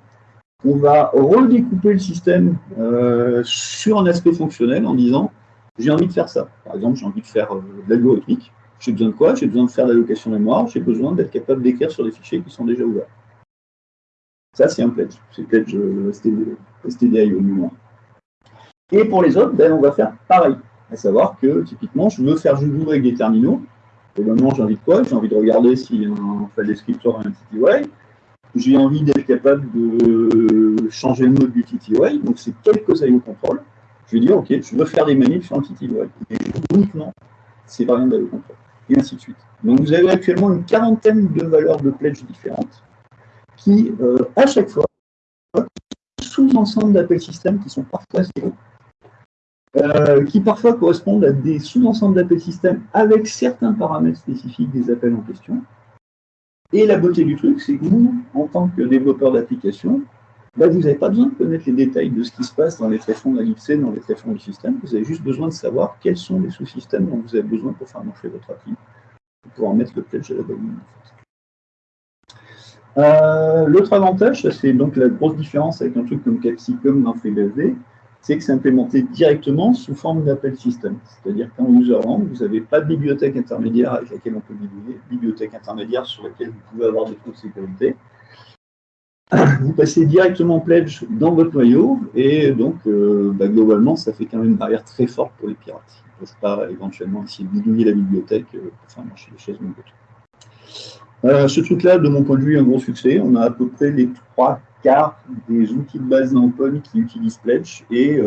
on va redécouper le système euh, sur un aspect fonctionnel en disant j'ai envie de faire ça. Par exemple, j'ai envie de faire euh, de l'algorithmique. J'ai besoin de quoi? J'ai besoin de faire de l'allocation mémoire. J'ai besoin d'être capable d'écrire sur des fichiers qui sont déjà ouverts. Ça, c'est un pledge. C'est pledge euh, STDI au moins. Et pour les autres, ben, on va faire pareil. À savoir que, typiquement, je veux faire jouer avec des terminaux. Et maintenant, j'ai envie de quoi? J'ai envie de regarder si un file descriptor a un TTY. J'ai envie d'être capable de changer le mode du TTY. Donc, c'est quelques IO contrôle je vais dire, OK, je veux faire des manifs petit Et uniquement, c'est variant de contrôle. Et ainsi de suite. Donc vous avez actuellement une quarantaine de valeurs de pledge différentes qui, euh, à chaque fois, sous-ensembles d'appels système qui sont parfois zéro, euh, qui parfois correspondent à des sous-ensembles d'appels système avec certains paramètres spécifiques des appels en question. Et la beauté du truc, c'est que vous, en tant que développeur d'application, Là, vous n'avez pas besoin de connaître les détails de ce qui se passe dans les tréfonds de la l'IFC, dans les tréfonds du système. Vous avez juste besoin de savoir quels sont les sous-systèmes dont vous avez besoin pour faire marcher votre appli, pour pouvoir mettre le pledge à la bonne Euh, L'autre avantage, c'est donc la grosse différence avec un truc comme Capsicum dans FreeBSD, c'est que c'est implémenté directement sous forme d'appel système. C'est-à-dire qu'en userland, vous n'avez pas de bibliothèque intermédiaire avec laquelle on peut bidouiller, bibliothèque intermédiaire sur laquelle vous pouvez avoir des trous de sécurité. Vous passez directement pledge dans votre noyau, et donc, euh, bah, globalement, ça fait quand même une barrière très forte pour les pirates. Ils ne peuvent pas éventuellement essayer de bidouiller la bibliothèque euh, pour faire marcher les choses. Euh, ce truc-là, de mon point de vue, est un gros succès. On a à peu près les trois quarts des outils de base d'Open qui utilisent Pledge et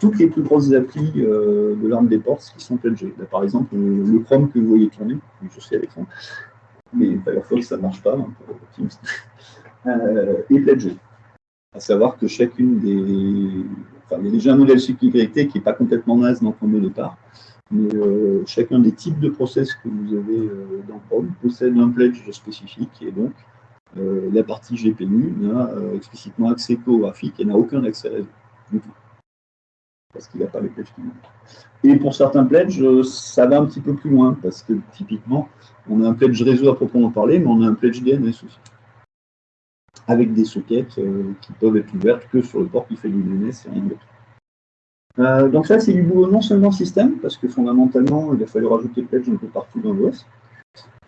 toutes les plus grosses applis de l'arme des portes qui sont pledgées. par exemple, le Chrome que vous voyez tourner, je sais avec mais Firefox, ça ne marche pas, hein, pour est pledgé. À savoir que chacune des... Enfin, il y a déjà un modèle sécurité qui n'est pas complètement naze dans le départ, mais euh, chacun des types de process que vous avez euh, dans Chrome possède un pledge spécifique et donc euh, la partie GPU n'a explicitement accès qu'au graphique et n'a aucun accès réseau du tout. Parce qu'il n'a pas les pledges qui Et pour certains pledges, ça va un petit peu plus loin parce que typiquement, on a un pledge réseau à proprement parler, mais on a un pledge DNS aussi. Avec des sockets qui peuvent être ouvertes que sur le port qui fait du DNS et rien d'autre. Euh, donc ça, c'est du boulot non seulement système, parce que fondamentalement, il a fallu rajouter pledge un peu partout dans l'OS,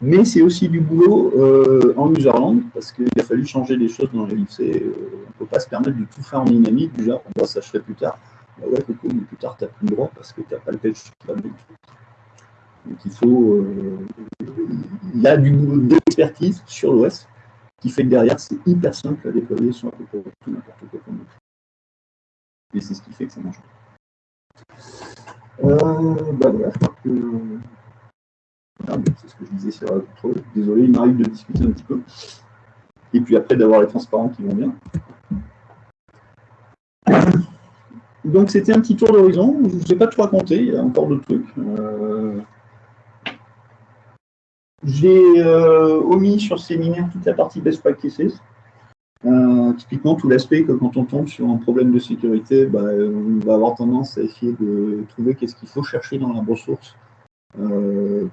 mais c'est aussi du boulot euh, en userland, parce qu'il a fallu changer des choses dans la lycée. Euh, on ne peut pas se permettre de tout faire en dynamique, genre, on je ferai plus tard. Ouais, mais plus tard, tu n'as plus le droit, parce que tu n'as pas le va Donc il faut... il y a du boulot d'expertise sur l'OS, qui fait que derrière, c'est hyper simple à déployer sur un peu tout n'importe quoi. Et c'est ce qui fait que ça marche. Euh, bah voilà, je crois que. Ah, c'est ce que je disais sur la Désolé, il m'arrive de discuter un petit peu. Et puis après, d'avoir les transparents qui vont bien. Donc, c'était un petit tour d'horizon. Je ne vous ai pas tout raconté, il y a encore d'autres trucs. Euh, j'ai euh, omis sur séminaire toute la partie best practices. Euh, typiquement, tout l'aspect que quand on tombe sur un problème de sécurité, bah, on va avoir tendance à essayer de trouver qu'est-ce qu'il faut chercher dans la ressource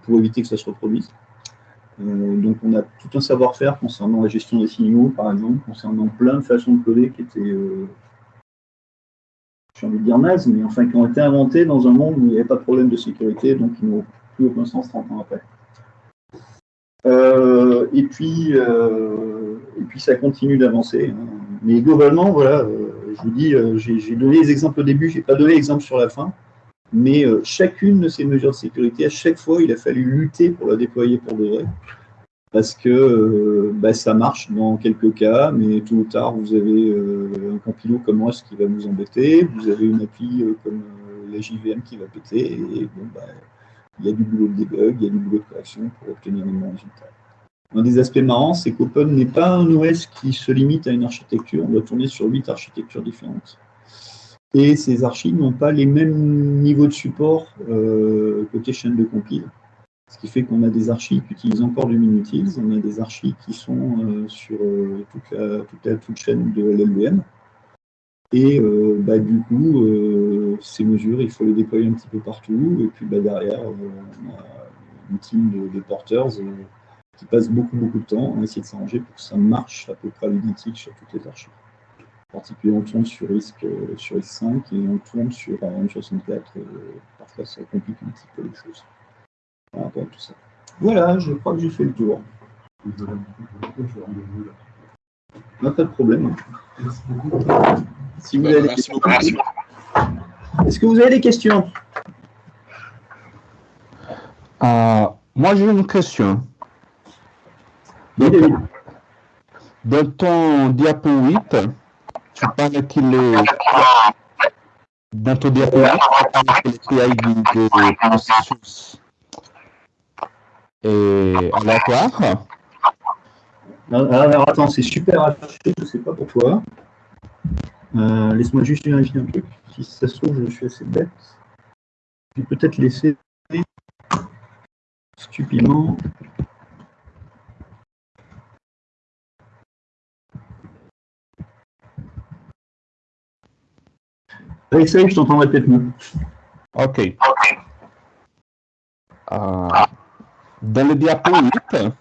pour éviter que ça se reproduise. Donc on a tout un savoir-faire concernant la gestion des signaux, par exemple, concernant plein de façons de coder qui étaient, j'ai envie de dire naze, mais enfin qui ont été inventées dans un monde où il n'y avait pas de problème de sécurité, donc qui n'ont plus aucun sens 30 ans après. Euh, et, puis, euh, et puis, ça continue d'avancer. Hein. Mais globalement, voilà, euh, je vous dis, j'ai donné les exemples au début, je n'ai pas donné l'exemple sur la fin, mais chacune de ces mesures de sécurité, à chaque fois, il a fallu lutter pour la déployer pour de vrai. Parce que bah, ça marche dans quelques cas, mais tôt ou tard, vous avez un compilo comme moi, qui va vous embêter, vous avez une appli comme la JVM qui va péter, et bon, bah, il y a du boulot de debug, il y a du boulot de correction pour obtenir les bons résultats. Un des aspects marrants, c'est qu'Open n'est pas un OS qui se limite à une architecture. On doit tourner sur huit architectures différentes. Et ces archives n'ont pas les mêmes niveaux de support euh, côté chaîne de compile. Ce qui fait qu'on a des archives qui utilisent encore du Minutils, on a des archives qui sont euh, sur euh, toute, la, toute, la, toute chaîne de LLVM. Et euh, bah, du coup, ces mesures, il faut les déployer un petit peu partout. Et puis bah, derrière, on a une team de, porteurs qui passe beaucoup, beaucoup de temps à essayer de s'arranger pour que ça marche à peu près à l'identique sur toutes les archives. En particulier, on tourne sur RISC, sur 5 et on tourne sur RM64. parfois, ça complique un petit peu les choses par rapport à tout ça. Voilà, je crois que j'ai fait le tour. Pas de problème. Merci beaucoup. Si vous avez des questions. Est-ce que vous avez des questions? Euh, Moi, j'ai une question. dans ton diapo 8, tu parles qu'il est. Dans ton diapo 8, tu parles qu'il est PID de processus et aléatoire. Alors, attends, c'est super affiché, je ne sais pas pourquoi. Euh, laisse-moi juste vérifier un truc. Si ça se trouve, je suis assez bête. Je vais peut-être laisser stupidement. Essaye, je t'entendrai peut-être mieux. Ok. Euh, dans le diapo 8,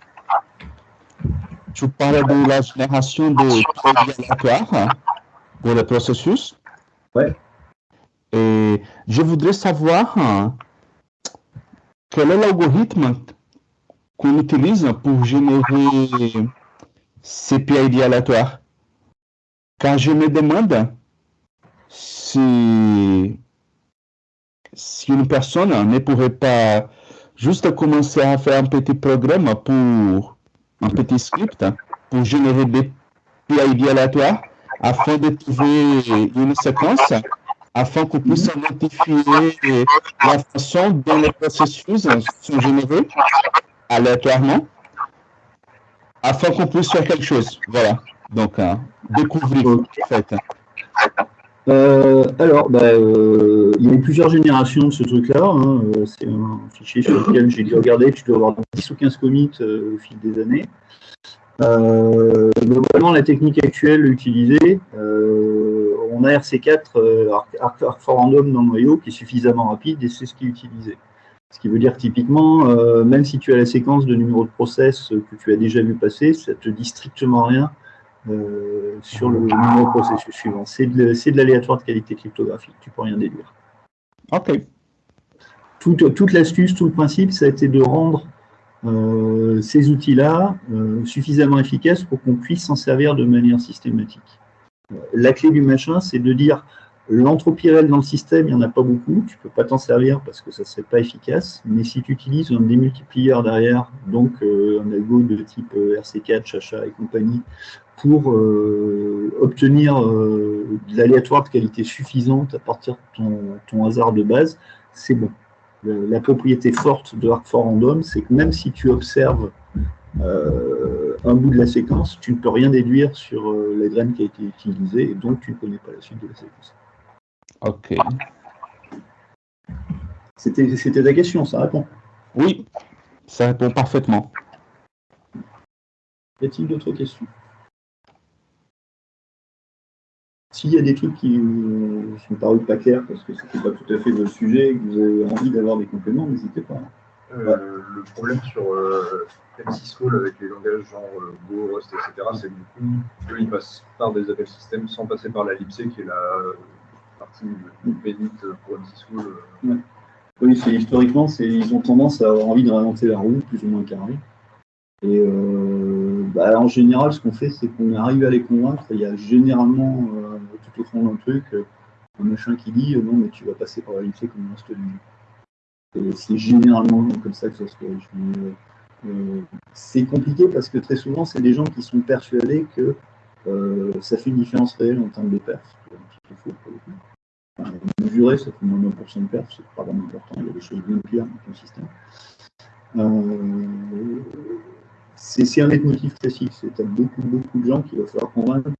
tu parlais de la génération de aléatoires pour le processus. Ouais. Et je voudrais savoir quel est l'algorithme qu'on utilise pour générer ces PID aléatoires. Car je me demande si, si une personne ne pourrait pas juste commencer à faire un petit programme pour un petit script pour générer des PID aléatoires afin de trouver une séquence afin qu'on puisse identifier la façon dont les processus sont générés aléatoirement afin qu'on puisse faire quelque chose. Voilà. Donc, hein, découvrir, en fait. Euh, alors, bah, euh, il y a eu plusieurs générations de ce truc-là. Hein. Euh, c'est un fichier sur lequel j'ai dû regarder, tu dois avoir 10 ou 15 commits au fil des années. globalement, la technique actuelle utilisée, on a RC4, Arc, for Random dans le noyau, qui est suffisamment rapide et c'est ce qui est utilisé. Ce qui veut dire typiquement, même si tu as la séquence de numéro de process que tu as déjà vu passer, ça ne te dit strictement rien euh, sur le processus suivant. C'est de, l'aléatoire de qualité cryptographique, tu peux rien déduire. Ok. Toute, l'astuce, tout le principe, ça a été de rendre euh, ces outils-là euh, suffisamment efficaces pour qu'on puisse s'en servir de manière systématique. La clé du machin, c'est de dire l'entropie réelle dans le système, il n'y en a pas beaucoup, tu ne peux pas t'en servir parce que ça ne serait pas efficace, mais si tu utilises un démultiplieur derrière, donc un algo de type RC4, Chacha et compagnie, pour euh, obtenir euh, de l'aléatoire de qualité suffisante à partir de ton, hasard de base, c'est bon. La, propriété forte de Arc for Random, c'est que même si tu observes euh, un bout de la séquence, tu ne peux rien déduire sur la graine qui a été utilisée, et donc tu ne connais pas la suite de la séquence. Ok. C'était ta question, ça répond Oui, ça répond parfaitement. Y a-t-il d'autres questions? S'il y a des trucs qui vous sont parus pas clairs parce que c'était pas tout à fait votre sujet et que vous avez envie d'avoir des compléments, n'hésitez pas. Euh, le problème sur euh, M6 Call avec les langages genre euh, Go, Rust, etc., c'est que du coup, eux, ils passent par des appels système sans passer par la libc qui est la partie bénite pour M6 Call. Oui, historiquement, ils ont tendance à avoir envie de réinventer la roue, plus ou moins carré. Et bah, en général, ce qu'on fait, c'est qu'on arrive à les convaincre. Il y a généralement tout au fond d'un truc, euh, un machin qui dit euh, non, mais tu vas passer par la lycée comme un Et c'est généralement comme ça que ça se corrige. Euh, c'est compliqué parce que très souvent, c'est des gens qui sont persuadés que ça fait une différence réelle en termes de perf. mesurer, ça fait moins de 1% de perf, c'est pas vraiment important, il y a des choses bien pires dans ton système. c'est un motif classique, c'est beaucoup, beaucoup de gens qu'il va falloir convaincre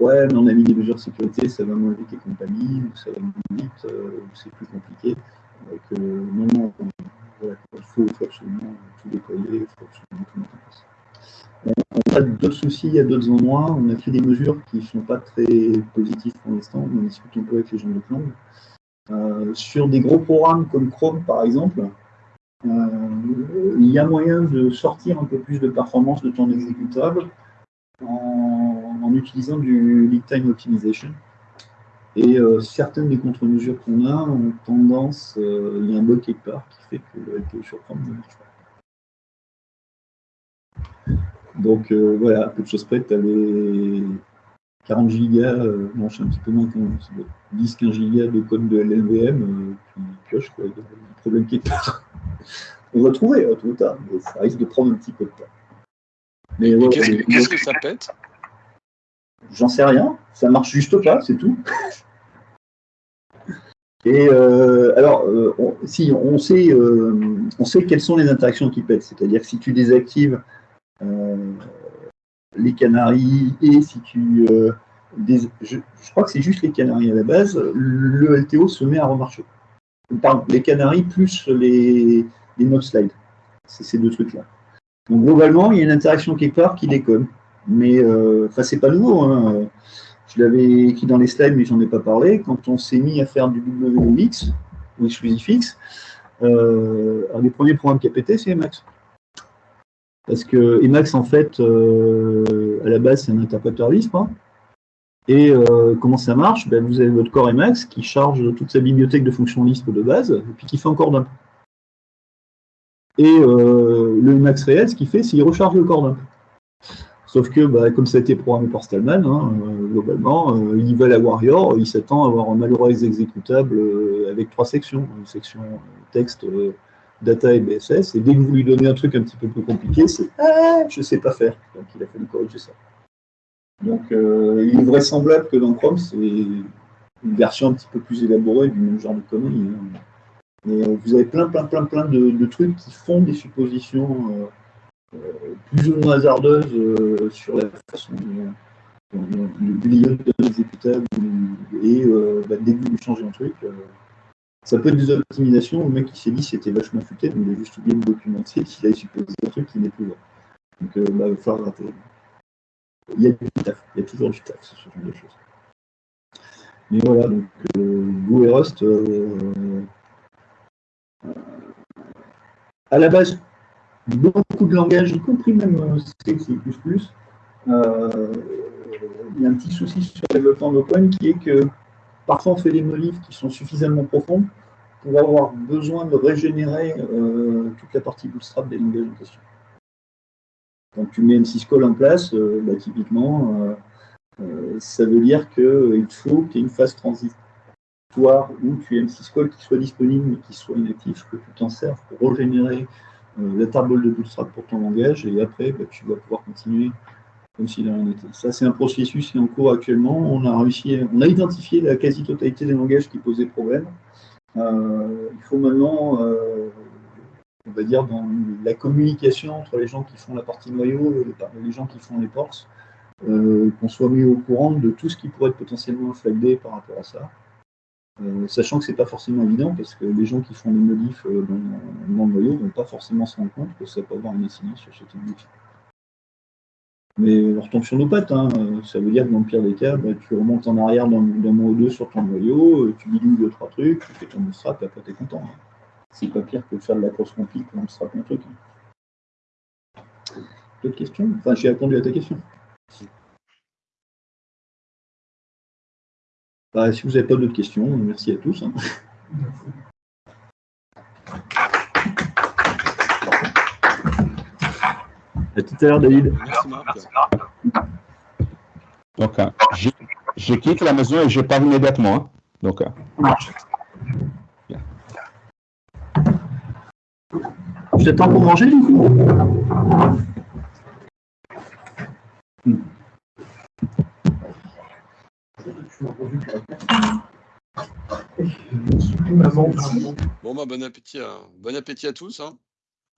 ouais, mais on a mis des mesures de sécurité, ça va moins vite et compagnie, ou ça va moins vite, euh, ou c'est plus compliqué. Donc, euh, non, non, il faut, absolument tout déployer, il faut absolument tout mettre en place. On, a d'autres soucis à d'autres endroits, on a fait des mesures qui ne sont pas très positives pour l'instant, on discute un peu avec les gens de Clang. Euh, sur des gros programmes comme Chrome, par exemple, il y a moyen de sortir un peu plus de performance de ton exécutable en, utilisant du lead time optimization. Et euh, certaines des contre-mesures qu'on a ont tendance, euh, il y a un bug quelque part qui fait que le sur Chrome ne marche pas. Donc euh, voilà, peu de choses près, tu avais 40 gigas, non, je suis un petit peu moins 10-15 gigas de code de LLVM, puis pioche, quoi, il y a un problème qui est On va trouver, tout le temps, mais ça risque de prendre un petit peu de temps. Qu'est-ce que ça pète? J'en sais rien. Ça marche juste pas, c'est tout. Et euh, alors, euh, si on sait, euh, on sait quelles sont les interactions qui pètent, c'est-à-dire si tu désactives les canaries et si tu, je, crois que c'est juste les canaries à la base, le LTO se met à remarcher. Pardon, les canaries plus les, les notes slide. C'est ces deux trucs-là. Donc globalement, il y a une interaction quelque part qui déconne. Mais euh, enfin, c'est pas nouveau. Hein. Je l'avais écrit dans les slides, mais j'en ai pas parlé. Quand on s'est mis à faire du WX, ou ExclusiveX, euh, un des premiers programmes qui a pété, c'est Emacs. Parce que Emacs, en fait, euh, à la base, c'est un interpréteur Lisp. hein. Et comment ça marche? Ben, Vous avez votre core Emacs qui charge toute sa bibliothèque de fonctions Lisp de base, et puis qui fait encore dump. Et le Emacs réel, ce qu'il fait, c'est qu'il recharge le core dump. Sauf que, bah, comme ça a été programmé par Stallman, hein, euh, globalement, euh, il va la Warrior, il s'attend à avoir un malheureux exécutable euh, avec trois sections. Une section euh, texte, data et BSS. Et dès que vous lui donnez un truc un petit peu plus compliqué, c'est « Ah, je sais pas faire ». Donc il a fallu corriger ça. Donc il est vraisemblable que dans Chrome, c'est une version un petit peu plus élaborée du même genre de conneries. hein. Vous avez plein, plein, plein, plein de, trucs qui font des suppositions plus ou moins hasardeuses euh, sur la façon dont lieu d'un exécutable et euh, bah, dès que vous changez un truc, euh, ça peut être des optimisations. Le mec qui s'est dit c'était vachement futé, mais il a juste oublié de documenter qu'il a supposé un truc qui n'est plus vrai. Donc bah, il va falloir rater. Il y a du taf, il y a toujours du taf sur ce genre de choses. Mais voilà, donc Go et Rust, à la base, beaucoup de langages, y compris même euh, C, euh, il y a un petit souci sur le développement d'Open qui est que parfois on fait des modifs qui sont suffisamment profondes pour avoir besoin de régénérer euh, toute la partie bootstrap des langages en question. Quand tu mets M6 call en place, bah, typiquement, ça veut dire qu'il faut qu'il y ait une phase transitoire où tu aies M6 call qui soit disponible mais qui soit inactif, que tu t'en serves pour régénérer la tarball de bootstrap pour ton langage et après bah, tu vas pouvoir continuer comme s'il n'a rien été. Ça, c'est un processus qui est en cours actuellement. On a réussi, on a identifié la quasi-totalité des langages qui posaient problème. Euh, il faut maintenant, euh, on va dire, dans la communication entre les gens qui font la partie noyau et les- gens qui font les ports, euh, qu'on soit mis au courant de tout ce qui pourrait être potentiellement flagué par rapport à ça. Euh, sachant que c'est pas forcément évident parce que les gens qui font les modifs euh, dans, le noyau vont pas forcément se rendre compte que ça peut avoir une incidence sur ce type. Mais on retombe sur nos pattes, hein. Ça veut dire que dans le pire des cas, bah, tu remontes en arrière d'un mois ou deux sur ton noyau, euh, tu bidouilles deux, trois trucs, tu fais ton bootstrap et après t'es content. hein. C'est pas pire que de faire de la cross compil pour bootstrap un truc. hein. D'autres questions? Enfin, j'ai répondu à ta question. Bah, si vous n'avez pas d'autres questions, merci à tous. hein. À tout à l'heure, David. Merci Marc. Donc, euh, je, je quitte la maison et je pars immédiatement. hein. Donc, Je t'attends pour manger, du coup? Bon bah bon appétit à, bon appétit à tous. Hein.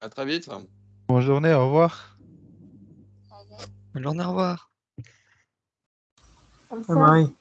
À très vite. Bonne journée, au revoir. Bonne journée, au revoir. Marie.